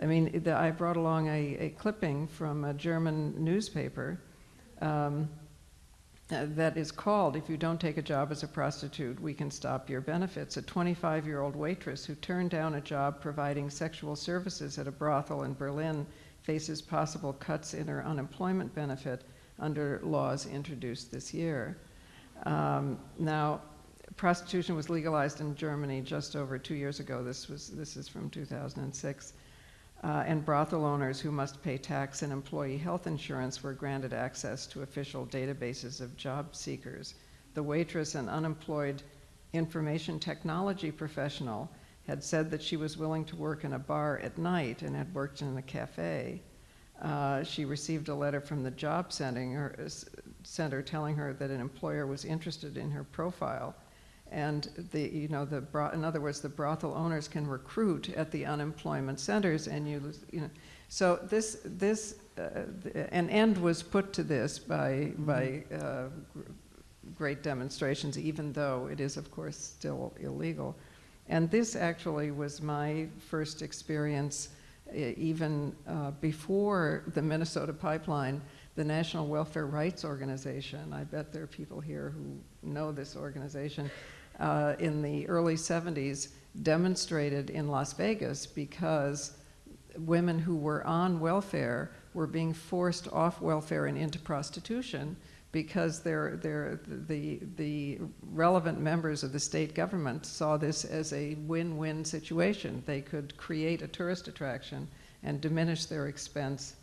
I mean, the, I brought along a, a clipping from a German newspaper um, uh, that is called, if you don't take a job as a prostitute, we can stop your benefits. A 25 year old waitress who turned down a job providing sexual services at a brothel in Berlin faces possible cuts in her unemployment benefit under laws introduced this year. Um, now, prostitution was legalized in Germany just over two years ago. This, was, this is from 2006. Uh, and brothel owners who must pay tax and employee health insurance were granted access to official databases of job seekers. The waitress, an unemployed information technology professional, had said that she was willing to work in a bar at night and had worked in a cafe. Uh, she received a letter from the job center, center telling her that an employer was interested in her profile. And the, you know, the in other words, the brothel owners can recruit at the unemployment centers, and you, you know, so this, this, uh, an end was put to this by, by uh, gr- great demonstrations, even though it is, of course, still illegal. And this actually was my first experience, even uh, before the Minnesota pipeline, the National Welfare Rights Organization. I bet there are people here who know this organization uh, in the early 70s demonstrated in Las Vegas because women who were on welfare were being forced off welfare and into prostitution because they're, they're, the, the relevant members of the state government saw this as a win-win situation. They could create a tourist attraction and diminish their expense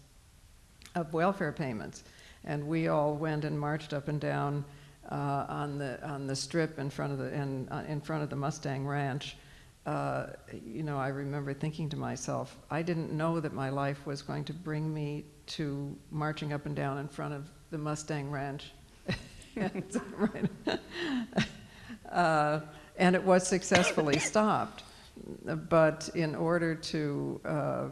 of welfare payments. And we all went and marched up and down uh, on the on the strip in front of the in, uh, in front of the Mustang Ranch, uh, you know, I remember thinking to myself, I didn't know that my life was going to bring me to marching up and down in front of the Mustang Ranch. uh, and it was successfully stopped. But in order to uh, uh,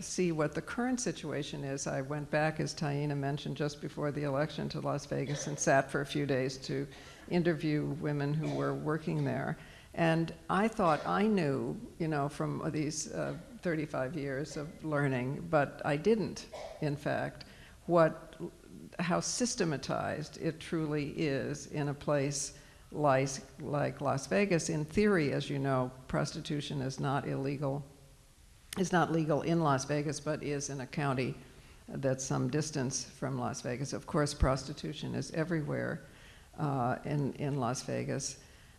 see what the current situation is, I went back, as Taina mentioned, just before the election to Las Vegas and sat for a few days to interview women who were working there. And I thought I knew, you know, from these uh, 35 years of learning, but I didn't, in fact, what, how systematized it truly is in a place like, like Las Vegas. In theory, as you know, prostitution is not illegal. It's not legal in Las Vegas, but is in a county that's some distance from Las Vegas. Of course, prostitution is everywhere uh, in, in Las Vegas.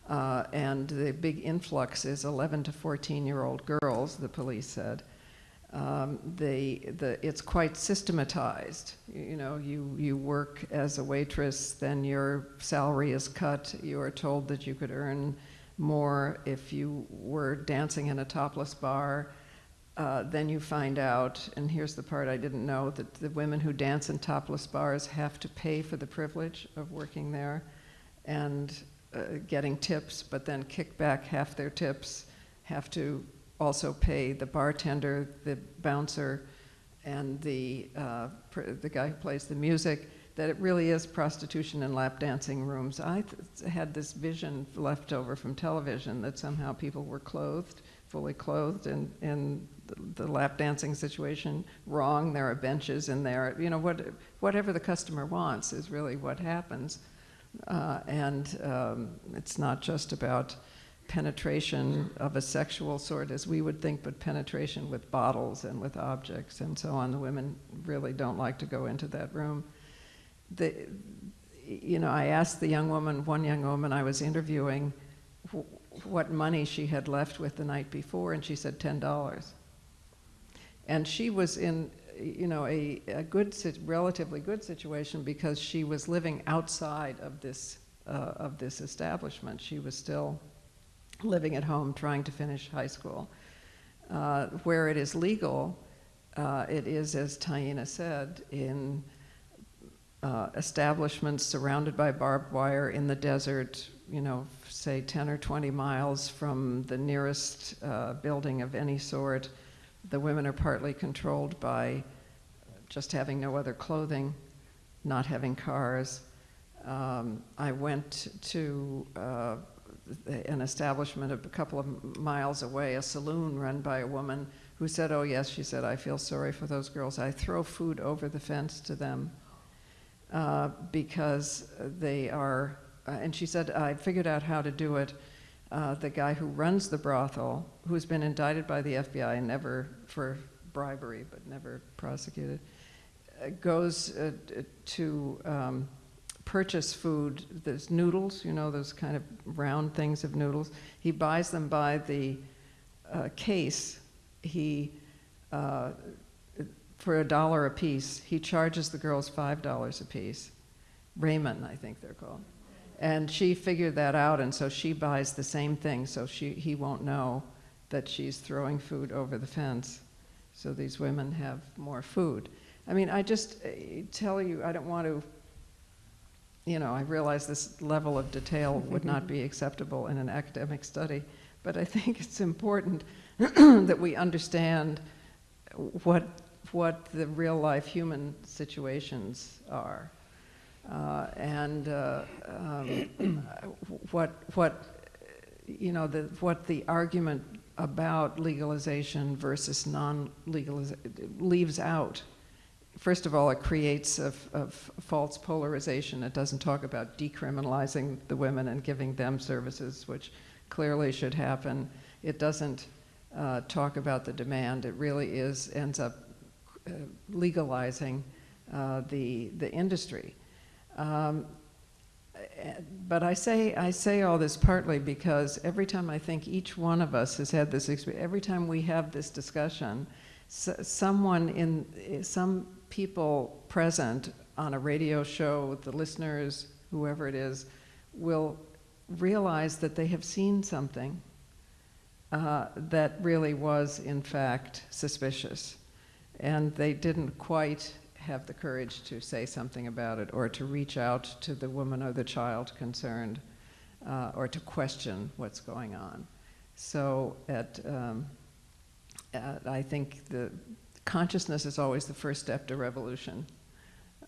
Uh, and the big influx is 11 to 14 year old girls, the police said. Um, the, it's quite systematized. You know, you, you work as a waitress, then your salary is cut. You are told that you could earn more if you were dancing in a topless bar. Uh, then you find out, and here's the part I didn't know, that the women who dance in topless bars have to pay for the privilege of working there and uh, getting tips, but then kick back half their tips, have to also pay the bartender, the bouncer, and the, uh, the guy who plays the music, that it really is prostitution and lap dancing rooms. I had this vision left over from television that somehow people were clothed, fully clothed, and in the, the lap dancing situation, wrong. There are benches in there. You know, what, whatever the customer wants is really what happens. Uh, and um, it's not just about penetration of a sexual sort as we would think, but penetration with bottles and with objects and so on. The women really don't like to go into that room. The, you know, I asked the young woman, one young woman I was interviewing, what money she had left with the night before, and she said $10. And she was in, you know, a, a good, relatively good situation because she was living outside of this, uh, of this establishment. She was still living at home trying to finish high school. Uh, where it is legal, uh, it is, as Taina said, in uh, establishments surrounded by barbed wire in the desert, you know, say 10 or 20 miles from the nearest uh, building of any sort. The women are partly controlled by just having no other clothing, not having cars. Um, I went to uh, an establishment a couple of miles away, a saloon run by a woman who said, Oh, yes, she said, I feel sorry for those girls. I throw food over the fence to them. uh, because they are, uh, and she said, I figured out how to do it. Uh, the guy who runs the brothel, who's been indicted by the FBI and never for bribery, but never prosecuted, uh, goes uh, to um, purchase food. There's noodles, you know, those kind of round things of noodles. He buys them by the uh, case. He, uh, for a dollar a piece, he charges the girls five dollars a piece. ramen, I think they're called. And she figured that out, and so she buys the same thing, so she, he won't know that she's throwing food over the fence. So these women have more food. I mean, I just uh, tell you, I don't want to, you know, I realize this level of detail would not be acceptable in an academic study, but I think it's important that we understand what, what the real life human situations are. Uh, and uh, um, what, what, you know, the, what the argument about legalization versus non-legalization leaves out. First of all, it creates a, a false polarization. It doesn't talk about decriminalizing the women and giving them services, which clearly should happen. It doesn't uh, talk about the demand. It really is ends up uh, legalizing uh, the the industry. Um, but I say, I say all this partly because every time I think each one of us has had this experience, every time we have this discussion, someone in, some people present on a radio show, the listeners, whoever it is, will realize that they have seen something uh, that really was, in fact, suspicious. And they didn't quite have the courage to say something about it or to reach out to the woman or the child concerned uh, or to question what's going on. So at, um, at, I think the consciousness is always the first step to revolution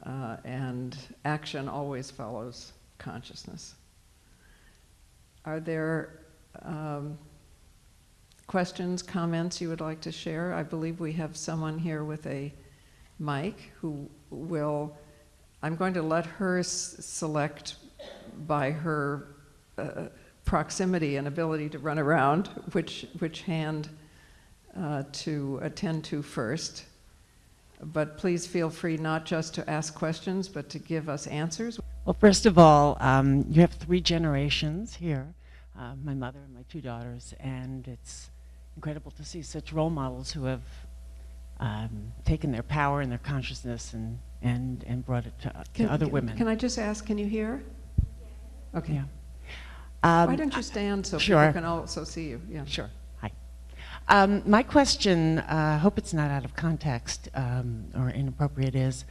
uh, and action always follows consciousness. Are there um, questions, comments you would like to share? I believe we have someone here with a mic, who will, I'm going to let her select by her uh, proximity and ability to run around which, which hand uh, to attend to first. But please feel free not just to ask questions, but to give us answers. Well, first of all, um, you have three generations here, uh, my mother and my two daughters, and it's incredible to see such role models who have um, taken their power and their consciousness and, and, and brought it to, to Can- other can- women. Can I just ask, can you hear? Okay. Yeah. Um, Why don't you stand so sure. people can also see you? Yeah. Sure. Um, my question, uh, I hope it's not out of context um, or inappropriate, is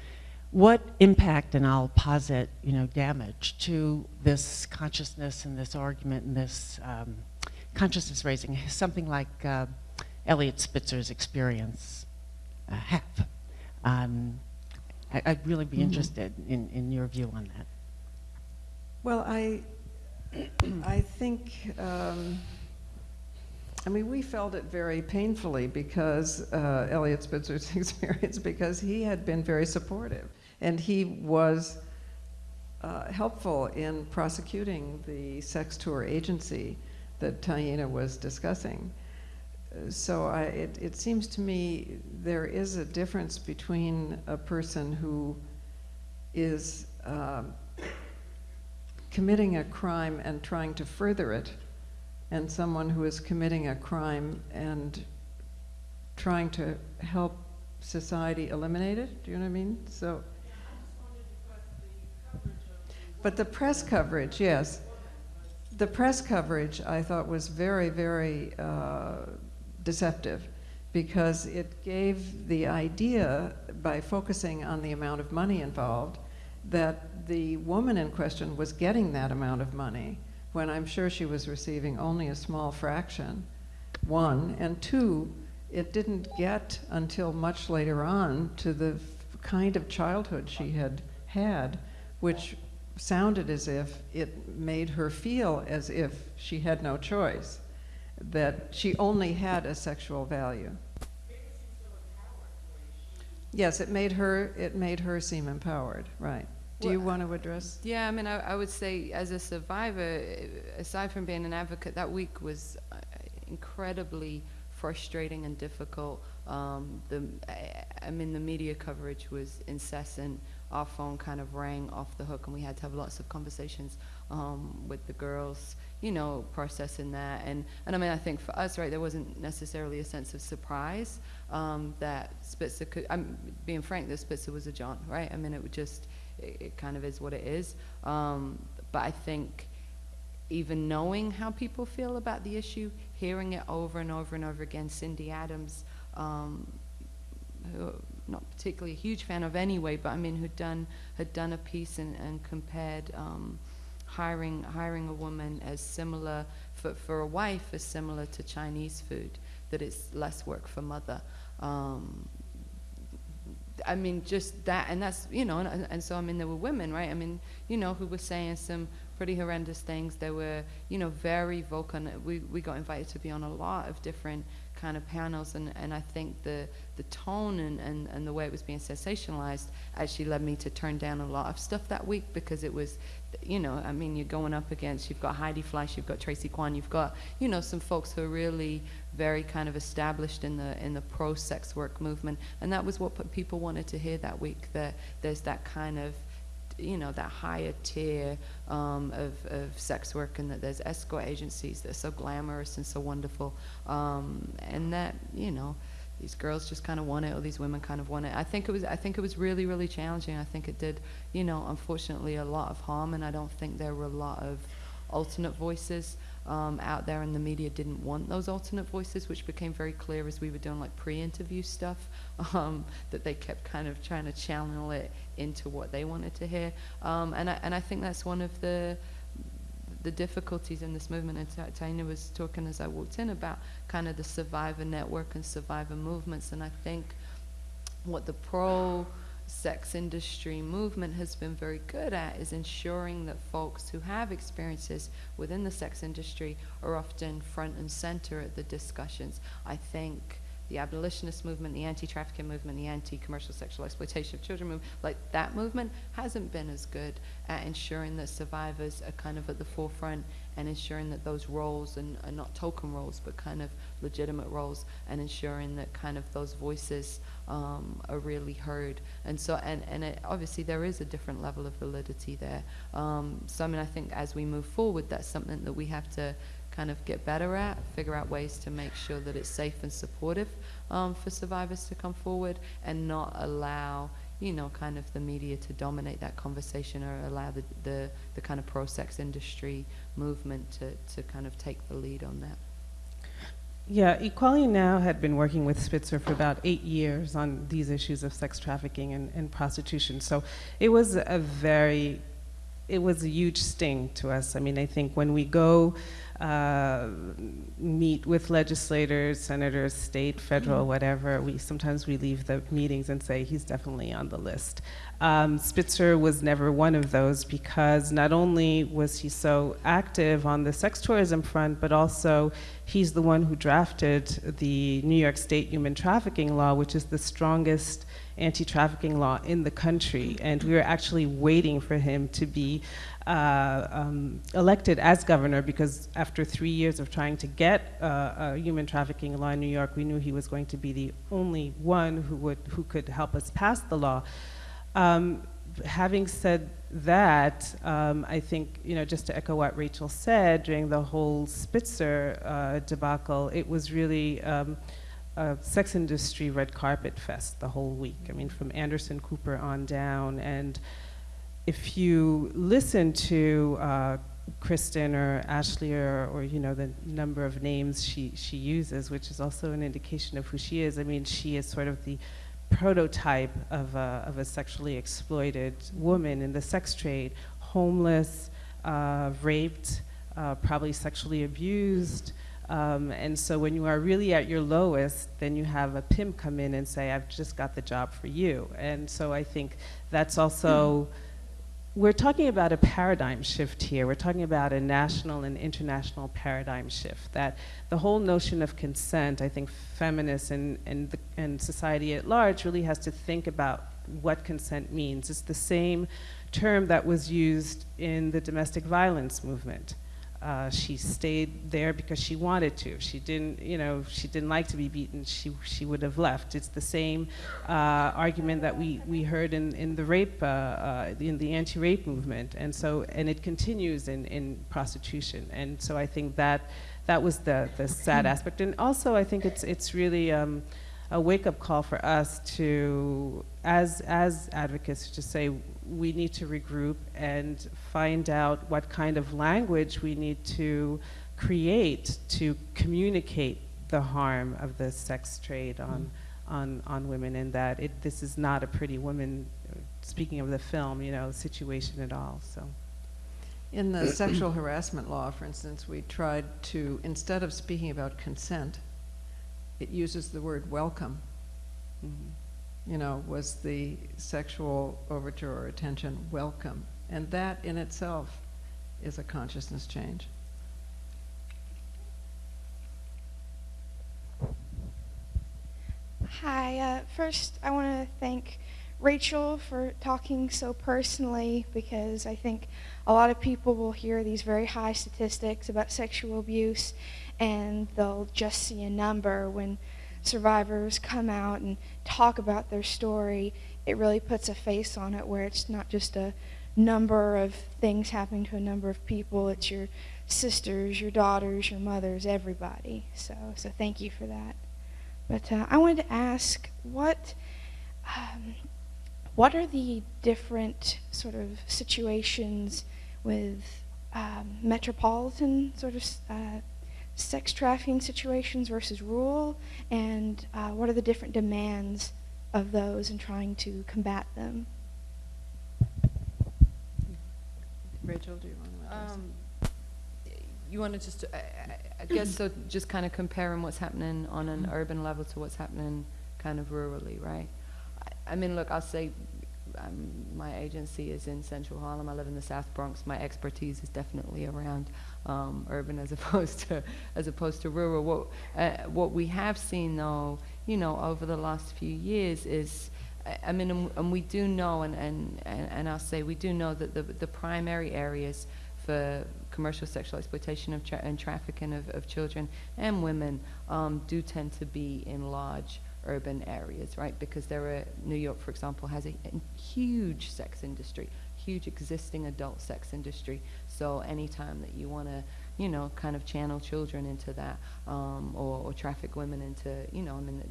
what impact, and I'll posit, you know, damage to this consciousness and this argument and this um, consciousness raising, something like uh, Eliot Spitzer's experience uh, have? Um, I, I'd really be Mhm. interested in, in your view on that. Well, I, I think, um, I mean, we felt it very painfully because uh, Eliot Spitzer's experience, because he had been very supportive, and he was uh, helpful in prosecuting the sex tour agency that Taina was discussing. Uh, So I, it, it seems to me there is a difference between a person who is um, committing a crime and trying to further it, and someone who is committing a crime and trying to help society eliminate it. Do you know what I mean? So. But the press coverage, yes. The press coverage I thought was very, very uh, deceptive because it gave the idea, by focusing on the amount of money involved, that the woman in question was getting that amount of money when I'm sure she was receiving only a small fraction, one. And two, it didn't get until much later on to the kind of childhood she had had, which sounded as if it made her feel as if she had no choice, that she only had a sexual value. Yes, it made her, it made her seem empowered, right. Do you want to address? Yeah, I mean, I, I would say as a survivor, eh, aside from being an advocate, that week was uh, incredibly frustrating and difficult. Um, the, I, I mean, the media coverage was incessant. Our phone kind of rang off the hook, and we had to have lots of conversations um, with the girls, you know, processing that. And, and I mean, I think for us, right, there wasn't necessarily a sense of surprise um, that Spitzer could, I'm being frank, that Spitzer was a John, right? I mean, it would just, it, it kind of is what it is. Um, but I think even knowing how people feel about the issue, hearing it over and over and over again, Cindy Adams, um, who not particularly a huge fan of anyway, but I mean, who'd done had done a piece and, and compared um, hiring hiring a woman as similar for for a wife as similar to Chinese food, that it's less work for mother. Um, I mean, just that, and that's, you know, and, and so, I mean, there were women, right? I mean, you know, who were saying some pretty horrendous things. There were, you know, very vocal. We, we got invited to be on a lot of different kind of panels, and, and I think the, the tone and, and, and the way it was being sensationalized actually led me to turn down a lot of stuff that week because it was, you know, I mean, you're going up against, you've got Heidi Fleiss, you've got Tracy Quan, you've got, you know, some folks who are really very kind of established in the in the pro sex work movement, and that was what people wanted to hear that week. That there's that kind of you know that higher tier um, of, of sex work and that there's escort agencies that are so glamorous and so wonderful um, and that you know these girls just kind of want it or these women kind of want it I think it was I think it was really really challenging. I think it did you know unfortunately a lot of harm and I don't think there were a lot of alternate voices um, out there and the media didn't want those alternate voices which became very clear as we were doing like pre-interview stuff um, that they kept kind of trying to channel it into what they wanted to hear. Um, and, I, and I think that's one of the the difficulties in this movement and Ta- Taina was talking as I walked in about kind of the survivor network and survivor movements and I think what the pro sex industry movement has been very good at is ensuring that folks who have experiences within the sex industry are often front and center at the discussions. I think the abolitionist movement, the anti-trafficking movement, the anti-commercial sexual exploitation of children movement, like that movement hasn't been as good at ensuring that survivors are kind of at the forefront and ensuring that those roles and are not token roles but kind of legitimate roles and ensuring that kind of those voices um, are really heard. And so, and, and it, obviously there is a different level of validity there. Um, so I mean, I think as we move forward, that's something that we have to kind of get better at, figure out ways to make sure that it's safe and supportive um, for survivors to come forward and not allow, you know, kind of the media to dominate that conversation or allow the, the, the kind of pro-sex industry movement to, to kind of take the lead on that. Yeah, Equality Now had been working with Spitzer for about eight years on these issues of sex trafficking and, and prostitution. So it was a very, it was a huge sting to us. I mean, I think when we go uh, meet with legislators, senators, state, federal, whatever, we sometimes we leave the meetings and say he's definitely on the list. Um, Spitzer was never one of those because not only was he so active on the sex tourism front, but also he's the one who drafted the New York State human trafficking law, which is the strongest anti-trafficking law in the country. And we were actually waiting for him to be uh, um, elected as governor because after three years of trying to get uh, a human trafficking law in New York, we knew he was going to be the only one who would who could help us pass the law. Um, having said that, um, I think, you know, just to echo what Rachel said, during the whole Spitzer uh, debacle, it was really um, a sex industry red carpet fest the whole week. I mean, from Anderson Cooper on down. And if you listen to uh, Kristen or Ashley or, or, you know, the number of names she, she uses, which is also an indication of who she is, I mean, she is sort of the prototype of a, of a sexually exploited woman in the sex trade, homeless, uh, raped, uh, probably sexually abused. Um, and so when you are really at your lowest, then you have a pimp come in and say, I've just got the job for you. And so I think that's also, we're talking about a paradigm shift here. We're talking about a national and international paradigm shift. That the whole notion of consent, I think feminists and, and, the, and society at large really has to think about what consent means. It's the same term that was used in the domestic violence movement. Uh, she stayed there because she wanted to. She didn't, you know, she didn't like to be beaten, she, she would have left. It's the same uh, argument that we, we heard in, in the rape, uh, uh, in the anti-rape movement. And so, and it continues in, in prostitution. And so I think that, that was the, the sad aspect. And also I think it's, it's really um, a wake-up call for us to, as, as advocates, to say we need to regroup and find out what kind of language we need to create to communicate the harm of the sex trade on, mm-hmm. on, on women and that it, this is not a pretty woman, speaking of the film, you know, situation at all, so. In the sexual harassment law, for instance, we tried to, instead of speaking about consent, it uses the word welcome. mhm. You know, was the sexual overture or attention welcome? And that in itself is a consciousness change. Hi. Uh, first, I want to thank Rachel for talking so personally because I think a lot of people will hear these very high statistics about sexual abuse and they'll just see a number when survivors come out and talk about their story. It really puts a face on it where it's not just a number of things happening to a number of people. It's your sisters, your daughters, your mothers, everybody. So, so thank you for that. But uh, I wanted to ask what um, what are the different sort of situations with um, metropolitan sort of uh, sex trafficking situations versus rural, and uh, what are the different demands of those and trying to combat them? Rachel, do you want to address? Um, you want to just, I, I- I guess, so just kind of comparing what's happening on an urban level to what's happening kind of rurally, right? I, I mean, look, I'll say, um, my agency is in central Harlem. I live in the South Bronx. My expertise is definitely around um, urban as opposed to as opposed to rural. What uh, what we have seen, though, you know, over the last few years is. I- mean, and, and we do know, and, and, and, and I'll say we do know that the, the primary areas for commercial sexual exploitation of tra- and trafficking of, of children and women um, do tend to be in large urban areas, right? Because there are, New York, for example, has a, a huge sex industry, huge existing adult sex industry. So anytime that you want to, you know, kind of channel children into that um, or, or traffic women into, you know, I mean,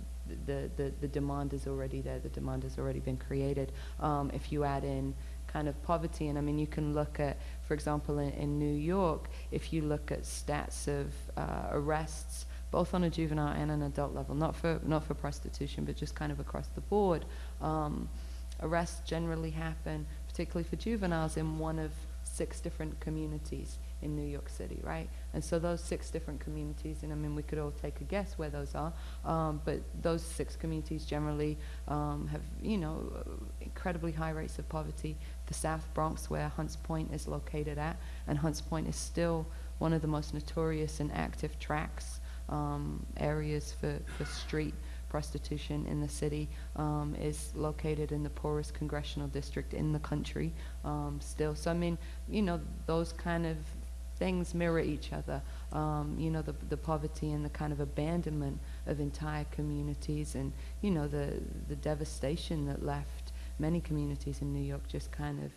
the, the, the demand is already there. The demand has already been created. Um, if you add in kind of poverty, and I mean, you can look at, for example, in, in New York, if you look at stats of uh, arrests, both on a juvenile and an adult level, not for not for prostitution, but just kind of across the board, um, arrests generally happen, particularly for juveniles, in one of six different communities in New York City, right? And so those six different communities, and I mean, we could all take a guess where those are, um, but those six communities generally um, have, you know, incredibly high rates of poverty. The South Bronx, where Hunts Point is located at, and Hunts Point is still one of the most notorious and active tracks um, areas for, for street prostitution in the city um, is located in the poorest congressional district in the country um, still. So I mean, you know, those kind of things mirror each other. Um, you know, the, the poverty and the kind of abandonment of entire communities and, you know, the, the devastation that left many communities in New York just kind of,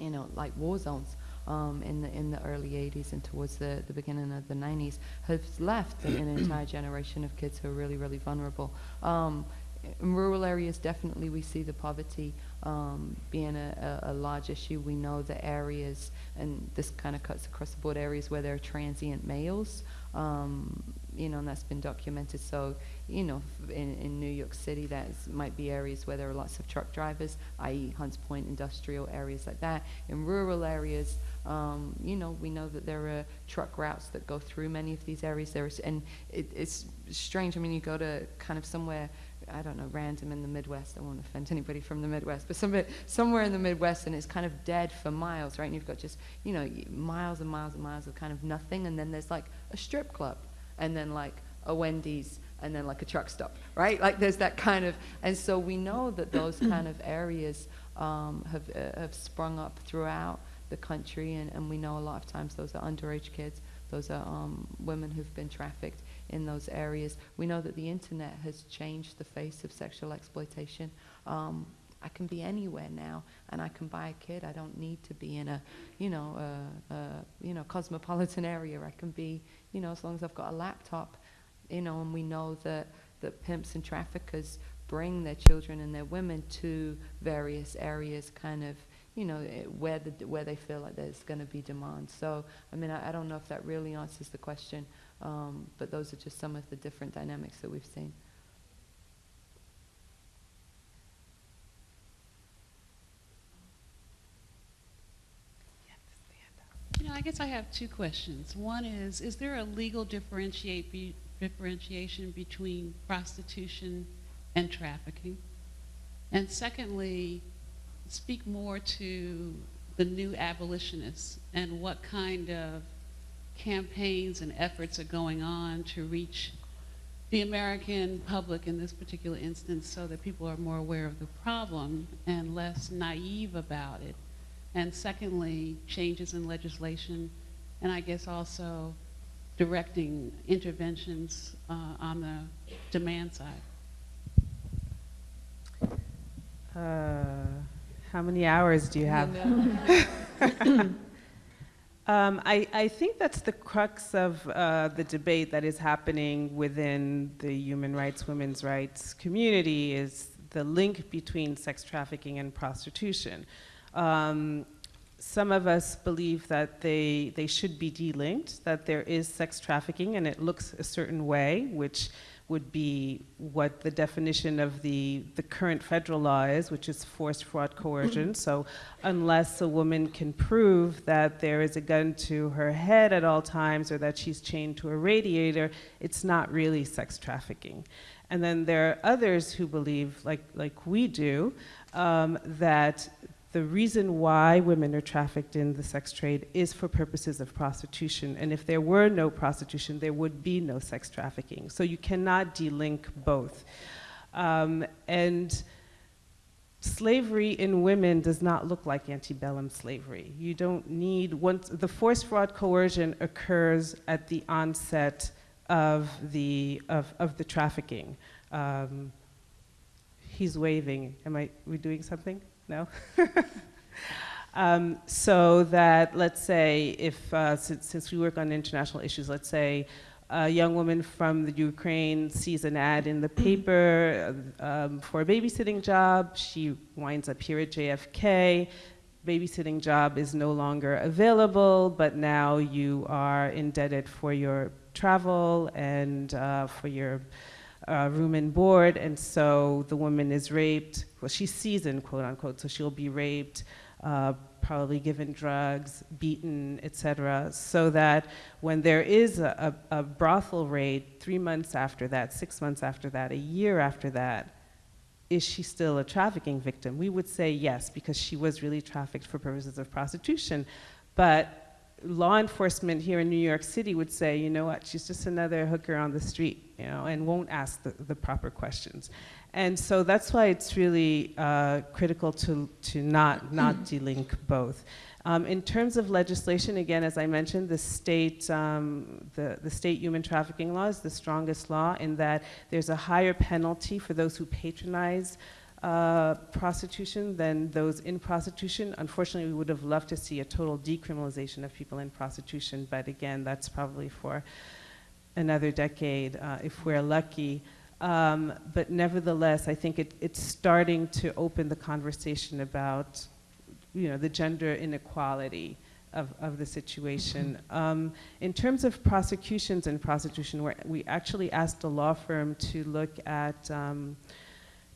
you know, like war zones um, in the in the early 80s and towards the, the beginning of the 90s has left an, an entire generation of kids who are really, really vulnerable. Um, in rural areas, definitely we see the poverty um, being a, a, a large issue. We know the areas, and this kind of cuts across the board, areas where there are transient males, um, you know, and that's been documented. So, you know, f- in, in New York City, that might be areas where there are lots of truck drivers, i.e. Hunts Point industrial areas like that. In rural areas, um, you know, we know that there are truck routes that go through many of these areas. There's, and it, it's strange. I mean, you go to kind of somewhere, I don't know, random in the Midwest. I won't offend anybody from the Midwest, but somewhere, somewhere in the Midwest, and it's kind of dead for miles, right? And you've got just, you know, miles and miles and miles of kind of nothing, and then there's like a strip club, and then like a Wendy's, and then like a truck stop, right? Like there's that kind of, and so we know that those kind of areas um, have, uh, have sprung up throughout the country, and, and we know a lot of times those are underage kids, those are um, women who've been trafficked in those areas. We know that the internet has changed the face of sexual exploitation. Um, I can be anywhere now, and I can buy a kid. I don't need to be in a, you know, a, a you know, cosmopolitan area. I can be, you know, as long as I've got a laptop, you know. And we know that that pimps and traffickers bring their children and their women to various areas, kind of, you know, eh, where the where they feel like there's going to be demand. So, I mean, I, I don't know if that really answers the question, um, but those are just some of the different dynamics that we've seen. You know, I guess I have two questions. One is, is there a legal differentiate be, differentiation between prostitution and trafficking? And secondly, speak more to the new abolitionists and what kind of campaigns and efforts are going on to reach the American public in this particular instance so that people are more aware of the problem and less naive about it. And secondly, changes in legislation, and I guess also directing interventions uh, on the demand side. Uh, how many hours do you have? Um, I, I think that's the crux of uh, the debate that is happening within the human rights, women's rights community is the link between sex trafficking and prostitution. Um, some of us believe that they, they should be delinked, that there is sex trafficking and it looks a certain way, which would be what the definition of the, the current federal law is, which is forced fraud coercion. so unless a woman can prove that there is a gun to her head at all times or that she's chained to a radiator, it's not really sex trafficking. And then there are others who believe, like, like we do, um, that the reason why women are trafficked in the sex trade is for purposes of prostitution. And if there were no prostitution, there would be no sex trafficking. So you cannot delink both. Um, and slavery in women does not look like antebellum slavery. You don't need, once, the forced fraud coercion occurs at the onset of the, of, of the trafficking. Um, he's waving. Am I, we doing something? No? um, so that, let's say, if, uh, since, since, we work on international issues, let's say a young woman from the Ukraine sees an ad in the paper um, for a babysitting job, she winds up here at JFK, babysitting job is no longer available, but now you are indebted for your travel and uh, for your uh, room and board, and so the woman is raped. Well, she's seasoned, quote unquote, so she'll be raped, uh, probably given drugs, beaten, etc. So that when there is a, a, a brothel raid, three months after that, six months after that, a year after that, is she still a trafficking victim? We would say yes, because she was really trafficked for purposes of prostitution. But law enforcement here in New York City would say, you know what, she's just another hooker on the street, you know, and won't ask the, the proper questions. And so that's why it's really uh, critical to, to not, not delink both. Um, in terms of legislation, again, as I mentioned, the state, um, the, the state human trafficking law is the strongest law in that there's a higher penalty for those who patronize uh, prostitution than those in prostitution. Unfortunately, we would have loved to see a total decriminalization of people in prostitution, but again, that's probably for another decade uh, if we're lucky. Um, but nevertheless, I think it, it's starting to open the conversation about you know, the gender inequality of, of the situation. Um, in terms of prosecutions and prostitution, where we actually asked a law firm to look at um,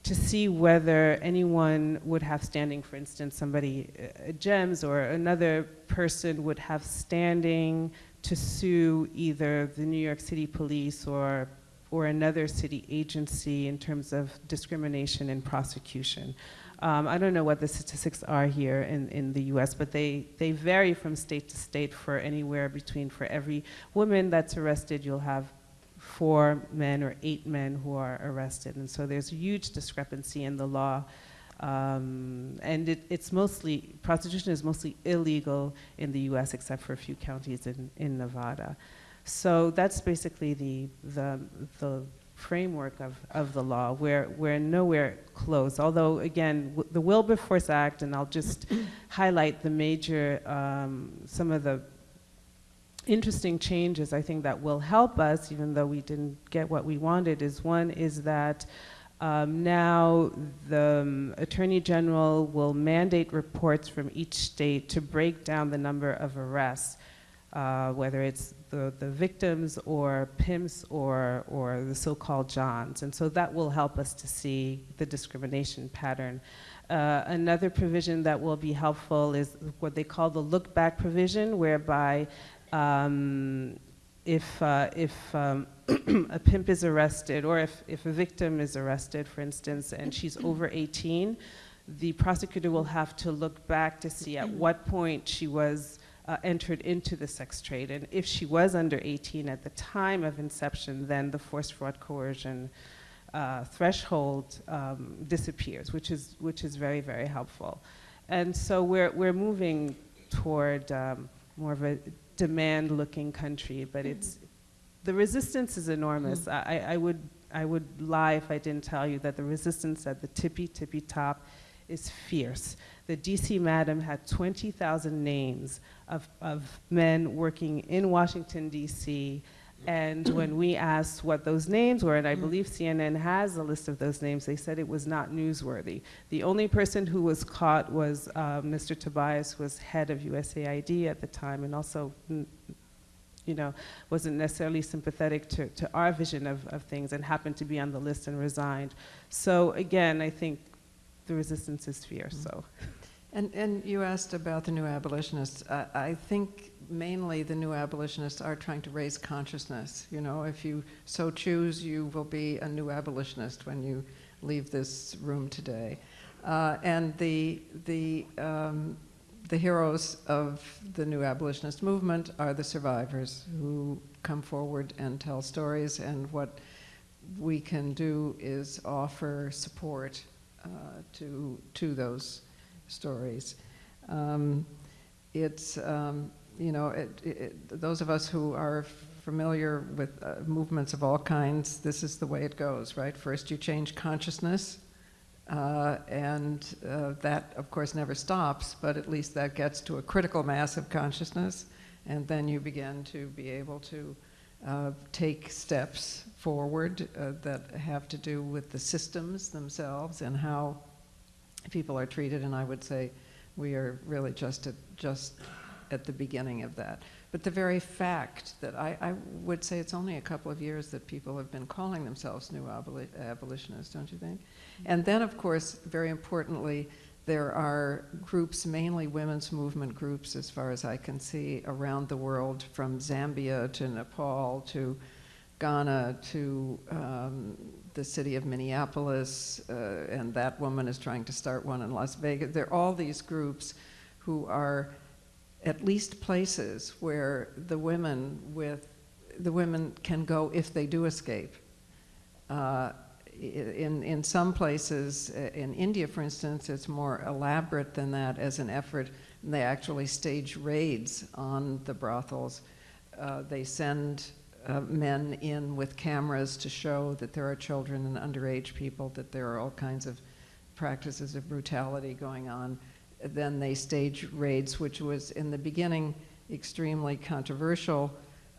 to see whether anyone would have standing, for instance, somebody, uh, GEMS or another person would have standing to sue either the New York City Police or, or another city agency in terms of discrimination and prosecution. Um, I don't know what the statistics are here in, in the US, but they, they vary from state to state for anywhere between, for every woman that's arrested, you'll have four men or eight men who are arrested. And so there's a huge discrepancy in the law. Um, and it, it's mostly, prostitution is mostly illegal in the US except for a few counties in, in Nevada. So that's basically the, the, the framework of, of the law. We're, we're nowhere close. Although, again, w- the Wilberforce Act, and I'll just highlight the major, um, some of the interesting changes I think that will help us, even though we didn't get what we wanted, is one is that um, now the um, Attorney General will mandate reports from each state to break down the number of arrests, uh, whether it's the, the victims or pimps or, or the so-called Johns. And so that will help us to see the discrimination pattern. Uh, another provision that will be helpful is what they call the look back provision, whereby um, if, uh, if um, a pimp is arrested or if, if a victim is arrested, for instance, and she's over 18, the prosecutor will have to look back to see at what point she was uh, entered into the sex trade. And if she was under 18 at the time of inception, then the force, fraud, coercion uh, threshold um, disappears, which is, which is very, very helpful. And so we're, we're moving toward um, more of a demand looking country, but mm-hmm. it's, the resistance is enormous. Mm-hmm. I, I, would, I would lie if I didn't tell you that the resistance at the tippy, tippy top is fierce. The DC Madam had 20,000 names of, of men working in Washington, D.C. And when we asked what those names were, and I mm. believe CNN has a list of those names, they said it was not newsworthy. The only person who was caught was uh, Mr. Tobias, who was head of USAID at the time, and also, mm, you know, wasn't necessarily sympathetic to, to our vision of, of things and happened to be on the list and resigned. So again, I think the resistance is fierce, mm. so. And, and you asked about the new abolitionists. I, I think mainly the new abolitionists are trying to raise consciousness. You know, if you so choose, you will be a new abolitionist when you leave this room today. Uh, and the, the, um, the heroes of the new abolitionist movement are the survivors who come forward and tell stories. And what we can do is offer support uh, to, to those stories. Um, it's, um, you know, it, it, those of us who are familiar with uh, movements of all kinds, this is the way it goes, right? First you change consciousness, uh, and uh, that, of course, never stops, but at least that gets to a critical mass of consciousness, and then you begin to be able to uh, take steps forward uh, that have to do with the systems themselves and how people are treated, and I would say we are really just at, just at the beginning of that. But the very fact that I, I would say it's only a couple of years that people have been calling themselves new aboli abolitionists, don't you think? And then, of course, very importantly, there are groups, mainly women's movement groups, as far as I can see, around the world, from Zambia to Nepal to Ghana to um, the city of Minneapolis, uh, and that woman is trying to start one in Las Vegas. There are all these groups who are at least places where the women with the women can go if they do escape. Uh, in, in some places, uh, in India, for instance, it's more elaborate than that as an effort. They actually stage raids on the brothels. Uh, they send uh, men in with cameras to show that there are children and underage people, that there are all kinds of practices of brutality going on. Then they stage raids, which was in the beginning extremely controversial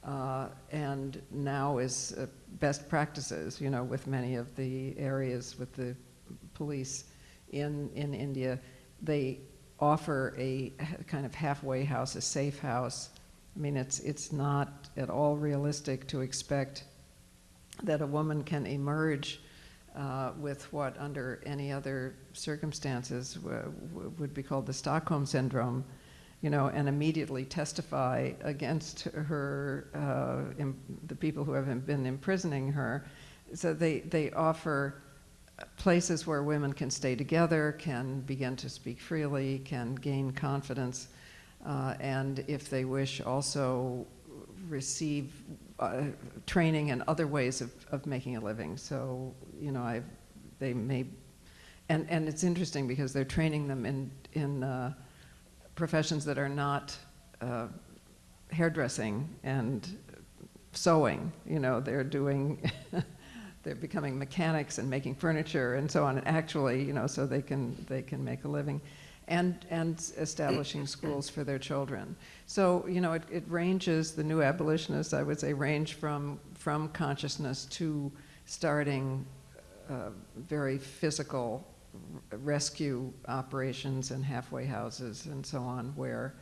uh, and now is uh, best practices, you know, with many of the areas with the police in, in India. They offer a kind of halfway house, a safe house, I mean, it's, it's not at all realistic to expect that a woman can emerge uh, with what, under any other circumstances, would be called the Stockholm Syndrome, you know, and immediately testify against her, uh, the people who have been imprisoning her. So they, they offer places where women can stay together, can begin to speak freely, can gain confidence uh, and if they wish, also receive uh, training and other ways of, of making a living. So, you know, I, they may, and, and it's interesting because they're training them in, in uh, professions that are not uh, hairdressing and sewing. You know, they're doing, they're becoming mechanics and making furniture and so on. And actually, you know, so they can they can make a living, and and establishing schools for their children. So you know, it, it ranges. The new abolitionists, I would say, range from from consciousness to starting uh, very physical rescue operations and halfway houses and so on, where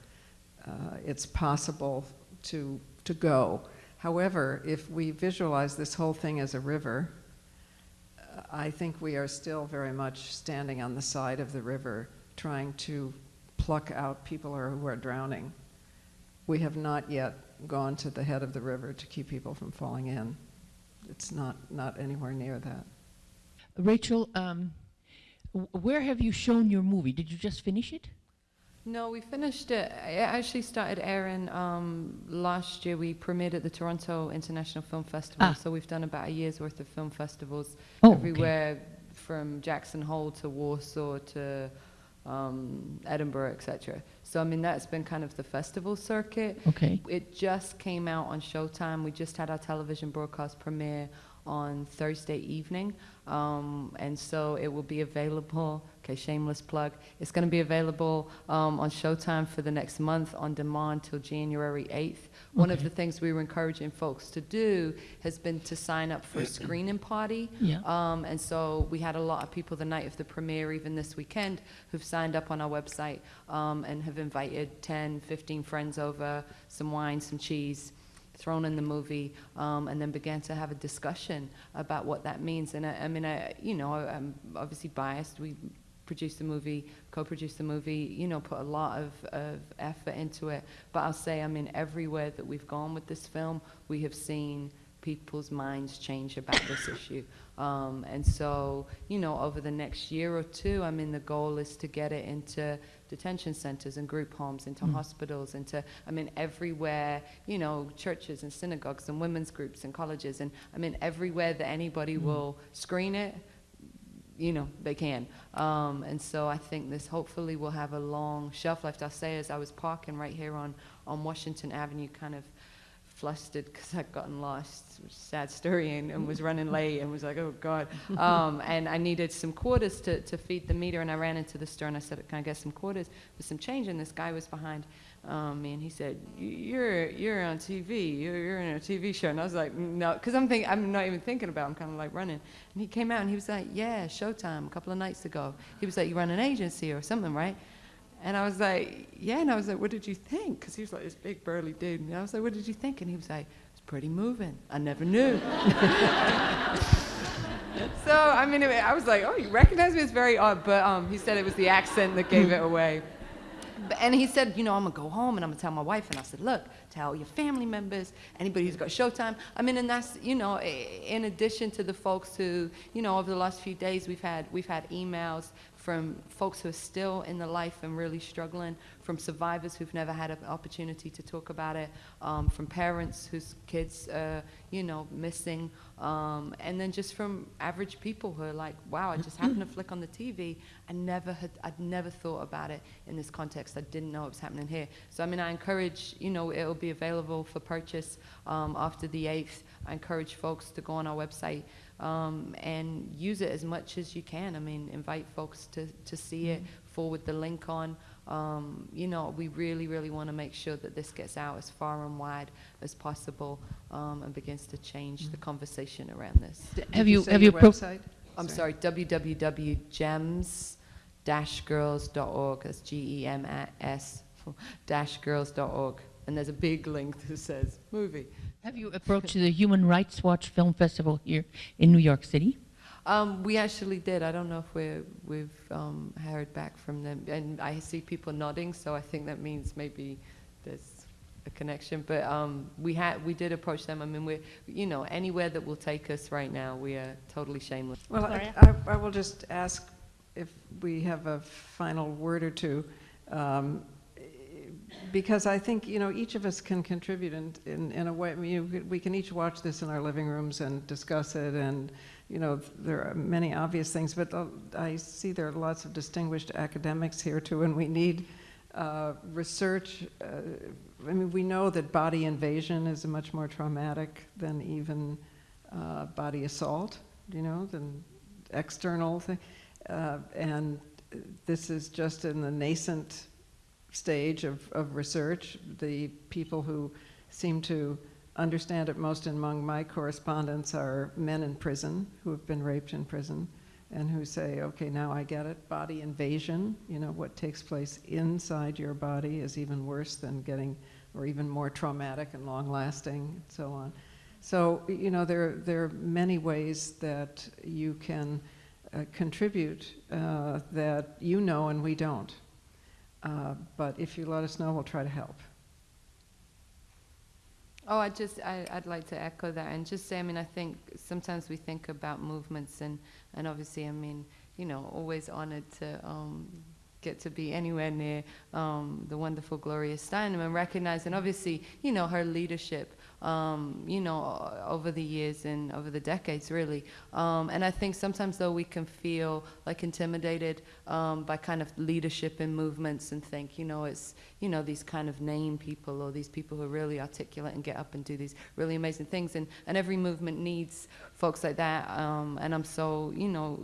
uh, it's possible to, to go. However, if we visualize this whole thing as a river, uh, I think we are still very much standing on the side of the river trying to pluck out people who are, drowning. We have not yet gone to the head of the river to keep people from falling in. It's not, not anywhere near that. Rachel, um, where have you shown your movie? Did you just finish it? No, we finished it. It actually started airing um, last year. We premiered at the Toronto International Film Festival. Ah. So we've done about a year's worth of film festivals Oh, okay. everywhere from Jackson Hole to Warsaw to um, Edinburgh, etc. So I mean that's been kind of the festival circuit. Okay. It just came out on Showtime. We just had our television broadcast premiere on Thursday evening. Um, and so it will be available, okay, shameless plug. It's going to be available um, on Showtime for the next month on demand till January 8th. One of the things we were encouraging folks to do has been to sign up for a screening party. Yeah. Um, and so we had a lot of people the night of the premiere, even this weekend, who've signed up on our website um, and have invited 10, 15 friends over, some wine, some cheese, thrown in the movie, um, and then began to have a discussion about what that means. And I, I mean, I, you know, I'm obviously biased. We produced the movie, co-produced the movie, you know, put a lot of, of effort into it. But I'll say, I mean, everywhere that we've gone with this film, we have seen people's minds change about this issue. Um, and so, you know, over the next year or two, I mean, the goal is to get it into detention centers and group homes, into hospitals, into, I mean, everywhere, you know, churches and synagogues and women's groups and colleges. And I mean, everywhere that anybody will screen it, you know, they can. Um, and so I think this hopefully will have a long shelf life. I'll say as I was parking right here on, on Washington Avenue, kind of flustered because I'd gotten lost, which is a sad story, and, and was running late and was like, oh God. Um, and I needed some quarters to, to feed the meter, and I ran into the store and I said, can I get some quarters with some change? And this guy was behind um, and he said, "You- you're, you're on TV, you're, you're in a TV show. And I was like, no, because I'm, thinking I'm not even thinking about it, I'm kind of like running. And he came out and he was like, yeah, Showtime, a couple of nights ago. He was like, you run an agency or something, right? And I was like, yeah. And I was like, what did you think? Because he was like this big burly dude. And I was like, what did you think? And he was like, it's pretty moving. I never knew. so, I mean, I was like, oh, you recognize me? It's very odd. But um, he said it was the accent that gave it away. And he said, you know, I'm gonna go home and I'm gonna tell my wife. And I said, look, tell your family members, anybody who's got Showtime. I mean, and that's, you know, in addition to the folks who, you know, over the last few days, we've had we've had emails from folks who are still in the life and really struggling, from survivors who've never had an opportunity to talk about it, um, from parents whose kids, are, you know, missing, um, and then just from average people who are like, wow, I just happened to flick on the TV. I never had, I'd never thought about it in this context. I didn't know it was happening here. So I mean, I encourage, you know, it'll be available for purchase um, after the 8th. I encourage folks to go on our website um, and use it as much as you can. I mean, invite folks to, to see it, forward the link on. Um, you know, we really, really want to make sure that this gets out as far and wide as possible um, and begins to change the conversation around this. Have Did you say have you your pro- website? I'm sorry, www.gems-girls.org. That's G-E-M-S dash girls.org. And there's a big link that says movie. Have you approached the Human Rights Watch Film Festival here in New York City? Um, we actually did. I don't know if we're, we've um, heard back from them. And I see people nodding, so I think that means maybe there's a connection. But um, we had, we did approach them. I mean, we're, you know, anywhere that will take us right now, we are totally shameless. Well, I, I I will just ask if we have a final word or two. Um, because I think, you know, each of us can contribute in, in, in a way. I mean, you we can each watch this in our living rooms and discuss it, and, you know, there are many obvious things, but I see there are lots of distinguished academics here too, and we need uh, research. Uh, I mean, we know that body invasion is much more traumatic than even uh, body assault, you know, than external thing. Uh, and this is just in the nascent stage of, of research. The people who seem to understand it most among my correspondents are men in prison who have been raped in prison and who say, okay, now I get it. Body invasion, you know, what takes place inside your body is even worse than getting, or even more traumatic and long lasting, and so on. So, you know, there, there are many ways that you can uh, contribute uh, that you know and we don't. Uh, but if you let us know, we'll try to help. Oh, I just, I, I'd like to echo that and just say, I mean, I think sometimes we think about movements and, and obviously, I mean, you know, always honored to um, get to be anywhere near um, the wonderful Gloria Steinem and recognize, and obviously, you know, her leadership, um, you know, over the years and over the decades, really. Um, and I think sometimes, though, we can feel like intimidated um, by kind of leadership in movements and think, you know, it's, you know, these kind of name people or these people who are really articulate and get up and do these really amazing things. And, and every movement needs folks like that. Um, and I'm so, you know,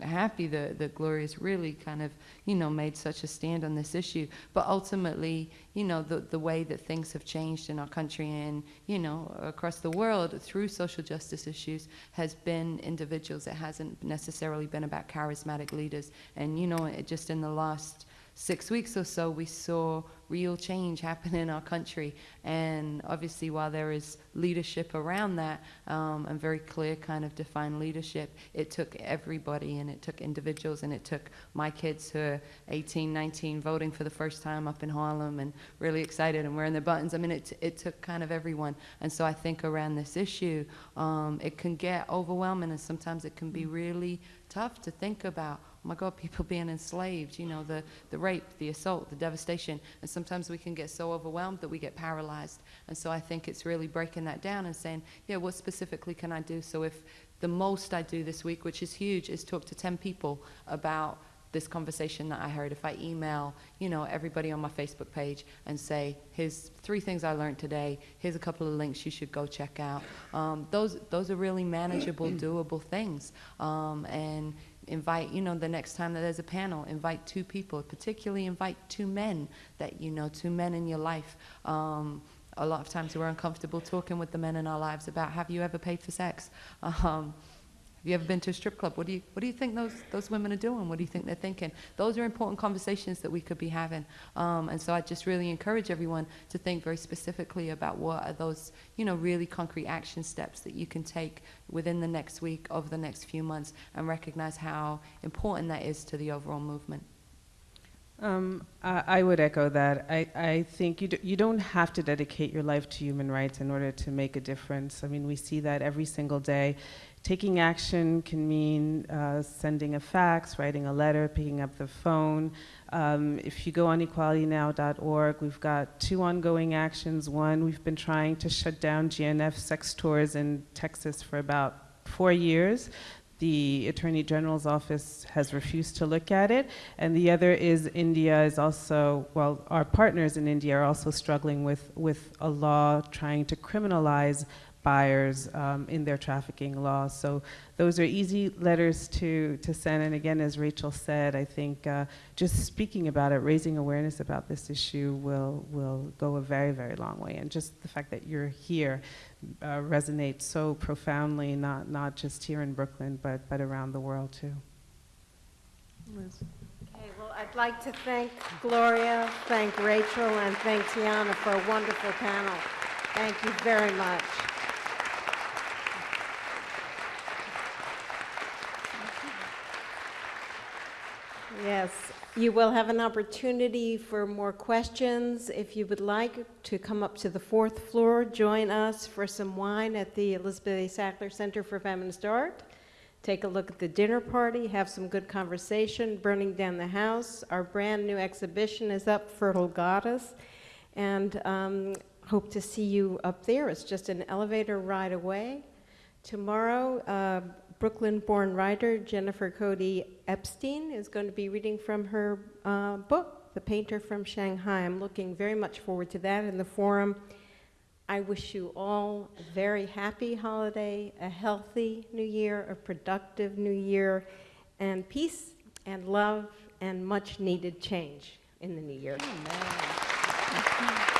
happy that, that Gloria's really kind of, you know, made such a stand on this issue. But ultimately, you know, the, the way that things have changed in our country and, you know, across the world through social justice issues has been individuals. It hasn't necessarily been about charismatic leaders. And, you know, it just in the last six weeks or so, we saw real change happen in our country. And obviously, while there is leadership around that um, and very clear kind of defined leadership, it took everybody and it took individuals and it took my kids who are 18, 19, voting for the first time up in Harlem and really excited and wearing their buttons. I mean, it, it took kind of everyone. And so I think around this issue, um, it can get overwhelming and sometimes it can be really tough to think about my God, people being enslaved, you know, the, the rape, the assault, the devastation. And sometimes we can get so overwhelmed that we get paralyzed. And so I think it's really breaking that down and saying, yeah, what specifically can I do? So if the most I do this week, which is huge, is talk to 10 people about this conversation that I heard, if I email, you know, everybody on my Facebook page and say, here's three things I learned today, here's a couple of links you should go check out. Um, those, those are really manageable, doable things. Um, and invite, you know, the next time that there's a panel, invite two people, particularly invite two men that you know, two men in your life. Um, a lot of times we're uncomfortable talking with the men in our lives about have you ever paid for sex? Um, you ever been to a strip club? What do you, what do you think those, those women are doing? What do you think they're thinking? Those are important conversations that we could be having. Um, and so I just really encourage everyone to think very specifically about what are those, you know, really concrete action steps that you can take within the next week, over the next few months, and recognize how important that is to the overall movement. Um, I, I would echo that. I, I think you, do, you don't have to dedicate your life to human rights in order to make a difference. I mean, we see that every single day. Taking action can mean uh, sending a fax, writing a letter, picking up the phone. Um, if you go on equalitynow.org, we've got two ongoing actions. One, we've been trying to shut down GNF sex tours in Texas for about four years. The Attorney General's office has refused to look at it. And the other is India is also, well, our partners in India are also struggling with, with a law trying to criminalize buyers um, in their trafficking laws. So those are easy letters to, to send. And again, as Rachel said, I think uh, just speaking about it, raising awareness about this issue will, will go a very, very long way. And just the fact that you're here uh, resonates so profoundly, not, not just here in Brooklyn, but, but around the world too. Liz. Okay, well, I'd like to thank Gloria, thank Rachel, and thank Taina for a wonderful panel. Thank you very much. Yes, you will have an opportunity for more questions. If you would like to come up to the fourth floor, join us for some wine at the Elizabeth A. Sackler Center for Feminist Art. Take a look at the dinner party, have some good conversation, burning down the house. Our brand new exhibition is up, Fertile Goddess. and um, hope to see you up there. It's just an elevator ride away. Tomorrow, uh, Brooklyn born writer Jennifer Cody Epstein is going to be reading from her uh, book, The Painter from Shanghai. I'm looking very much forward to that in the forum. I wish you all a very happy holiday, a healthy new year, a productive new year, and peace and love and much needed change in the new year. Amen.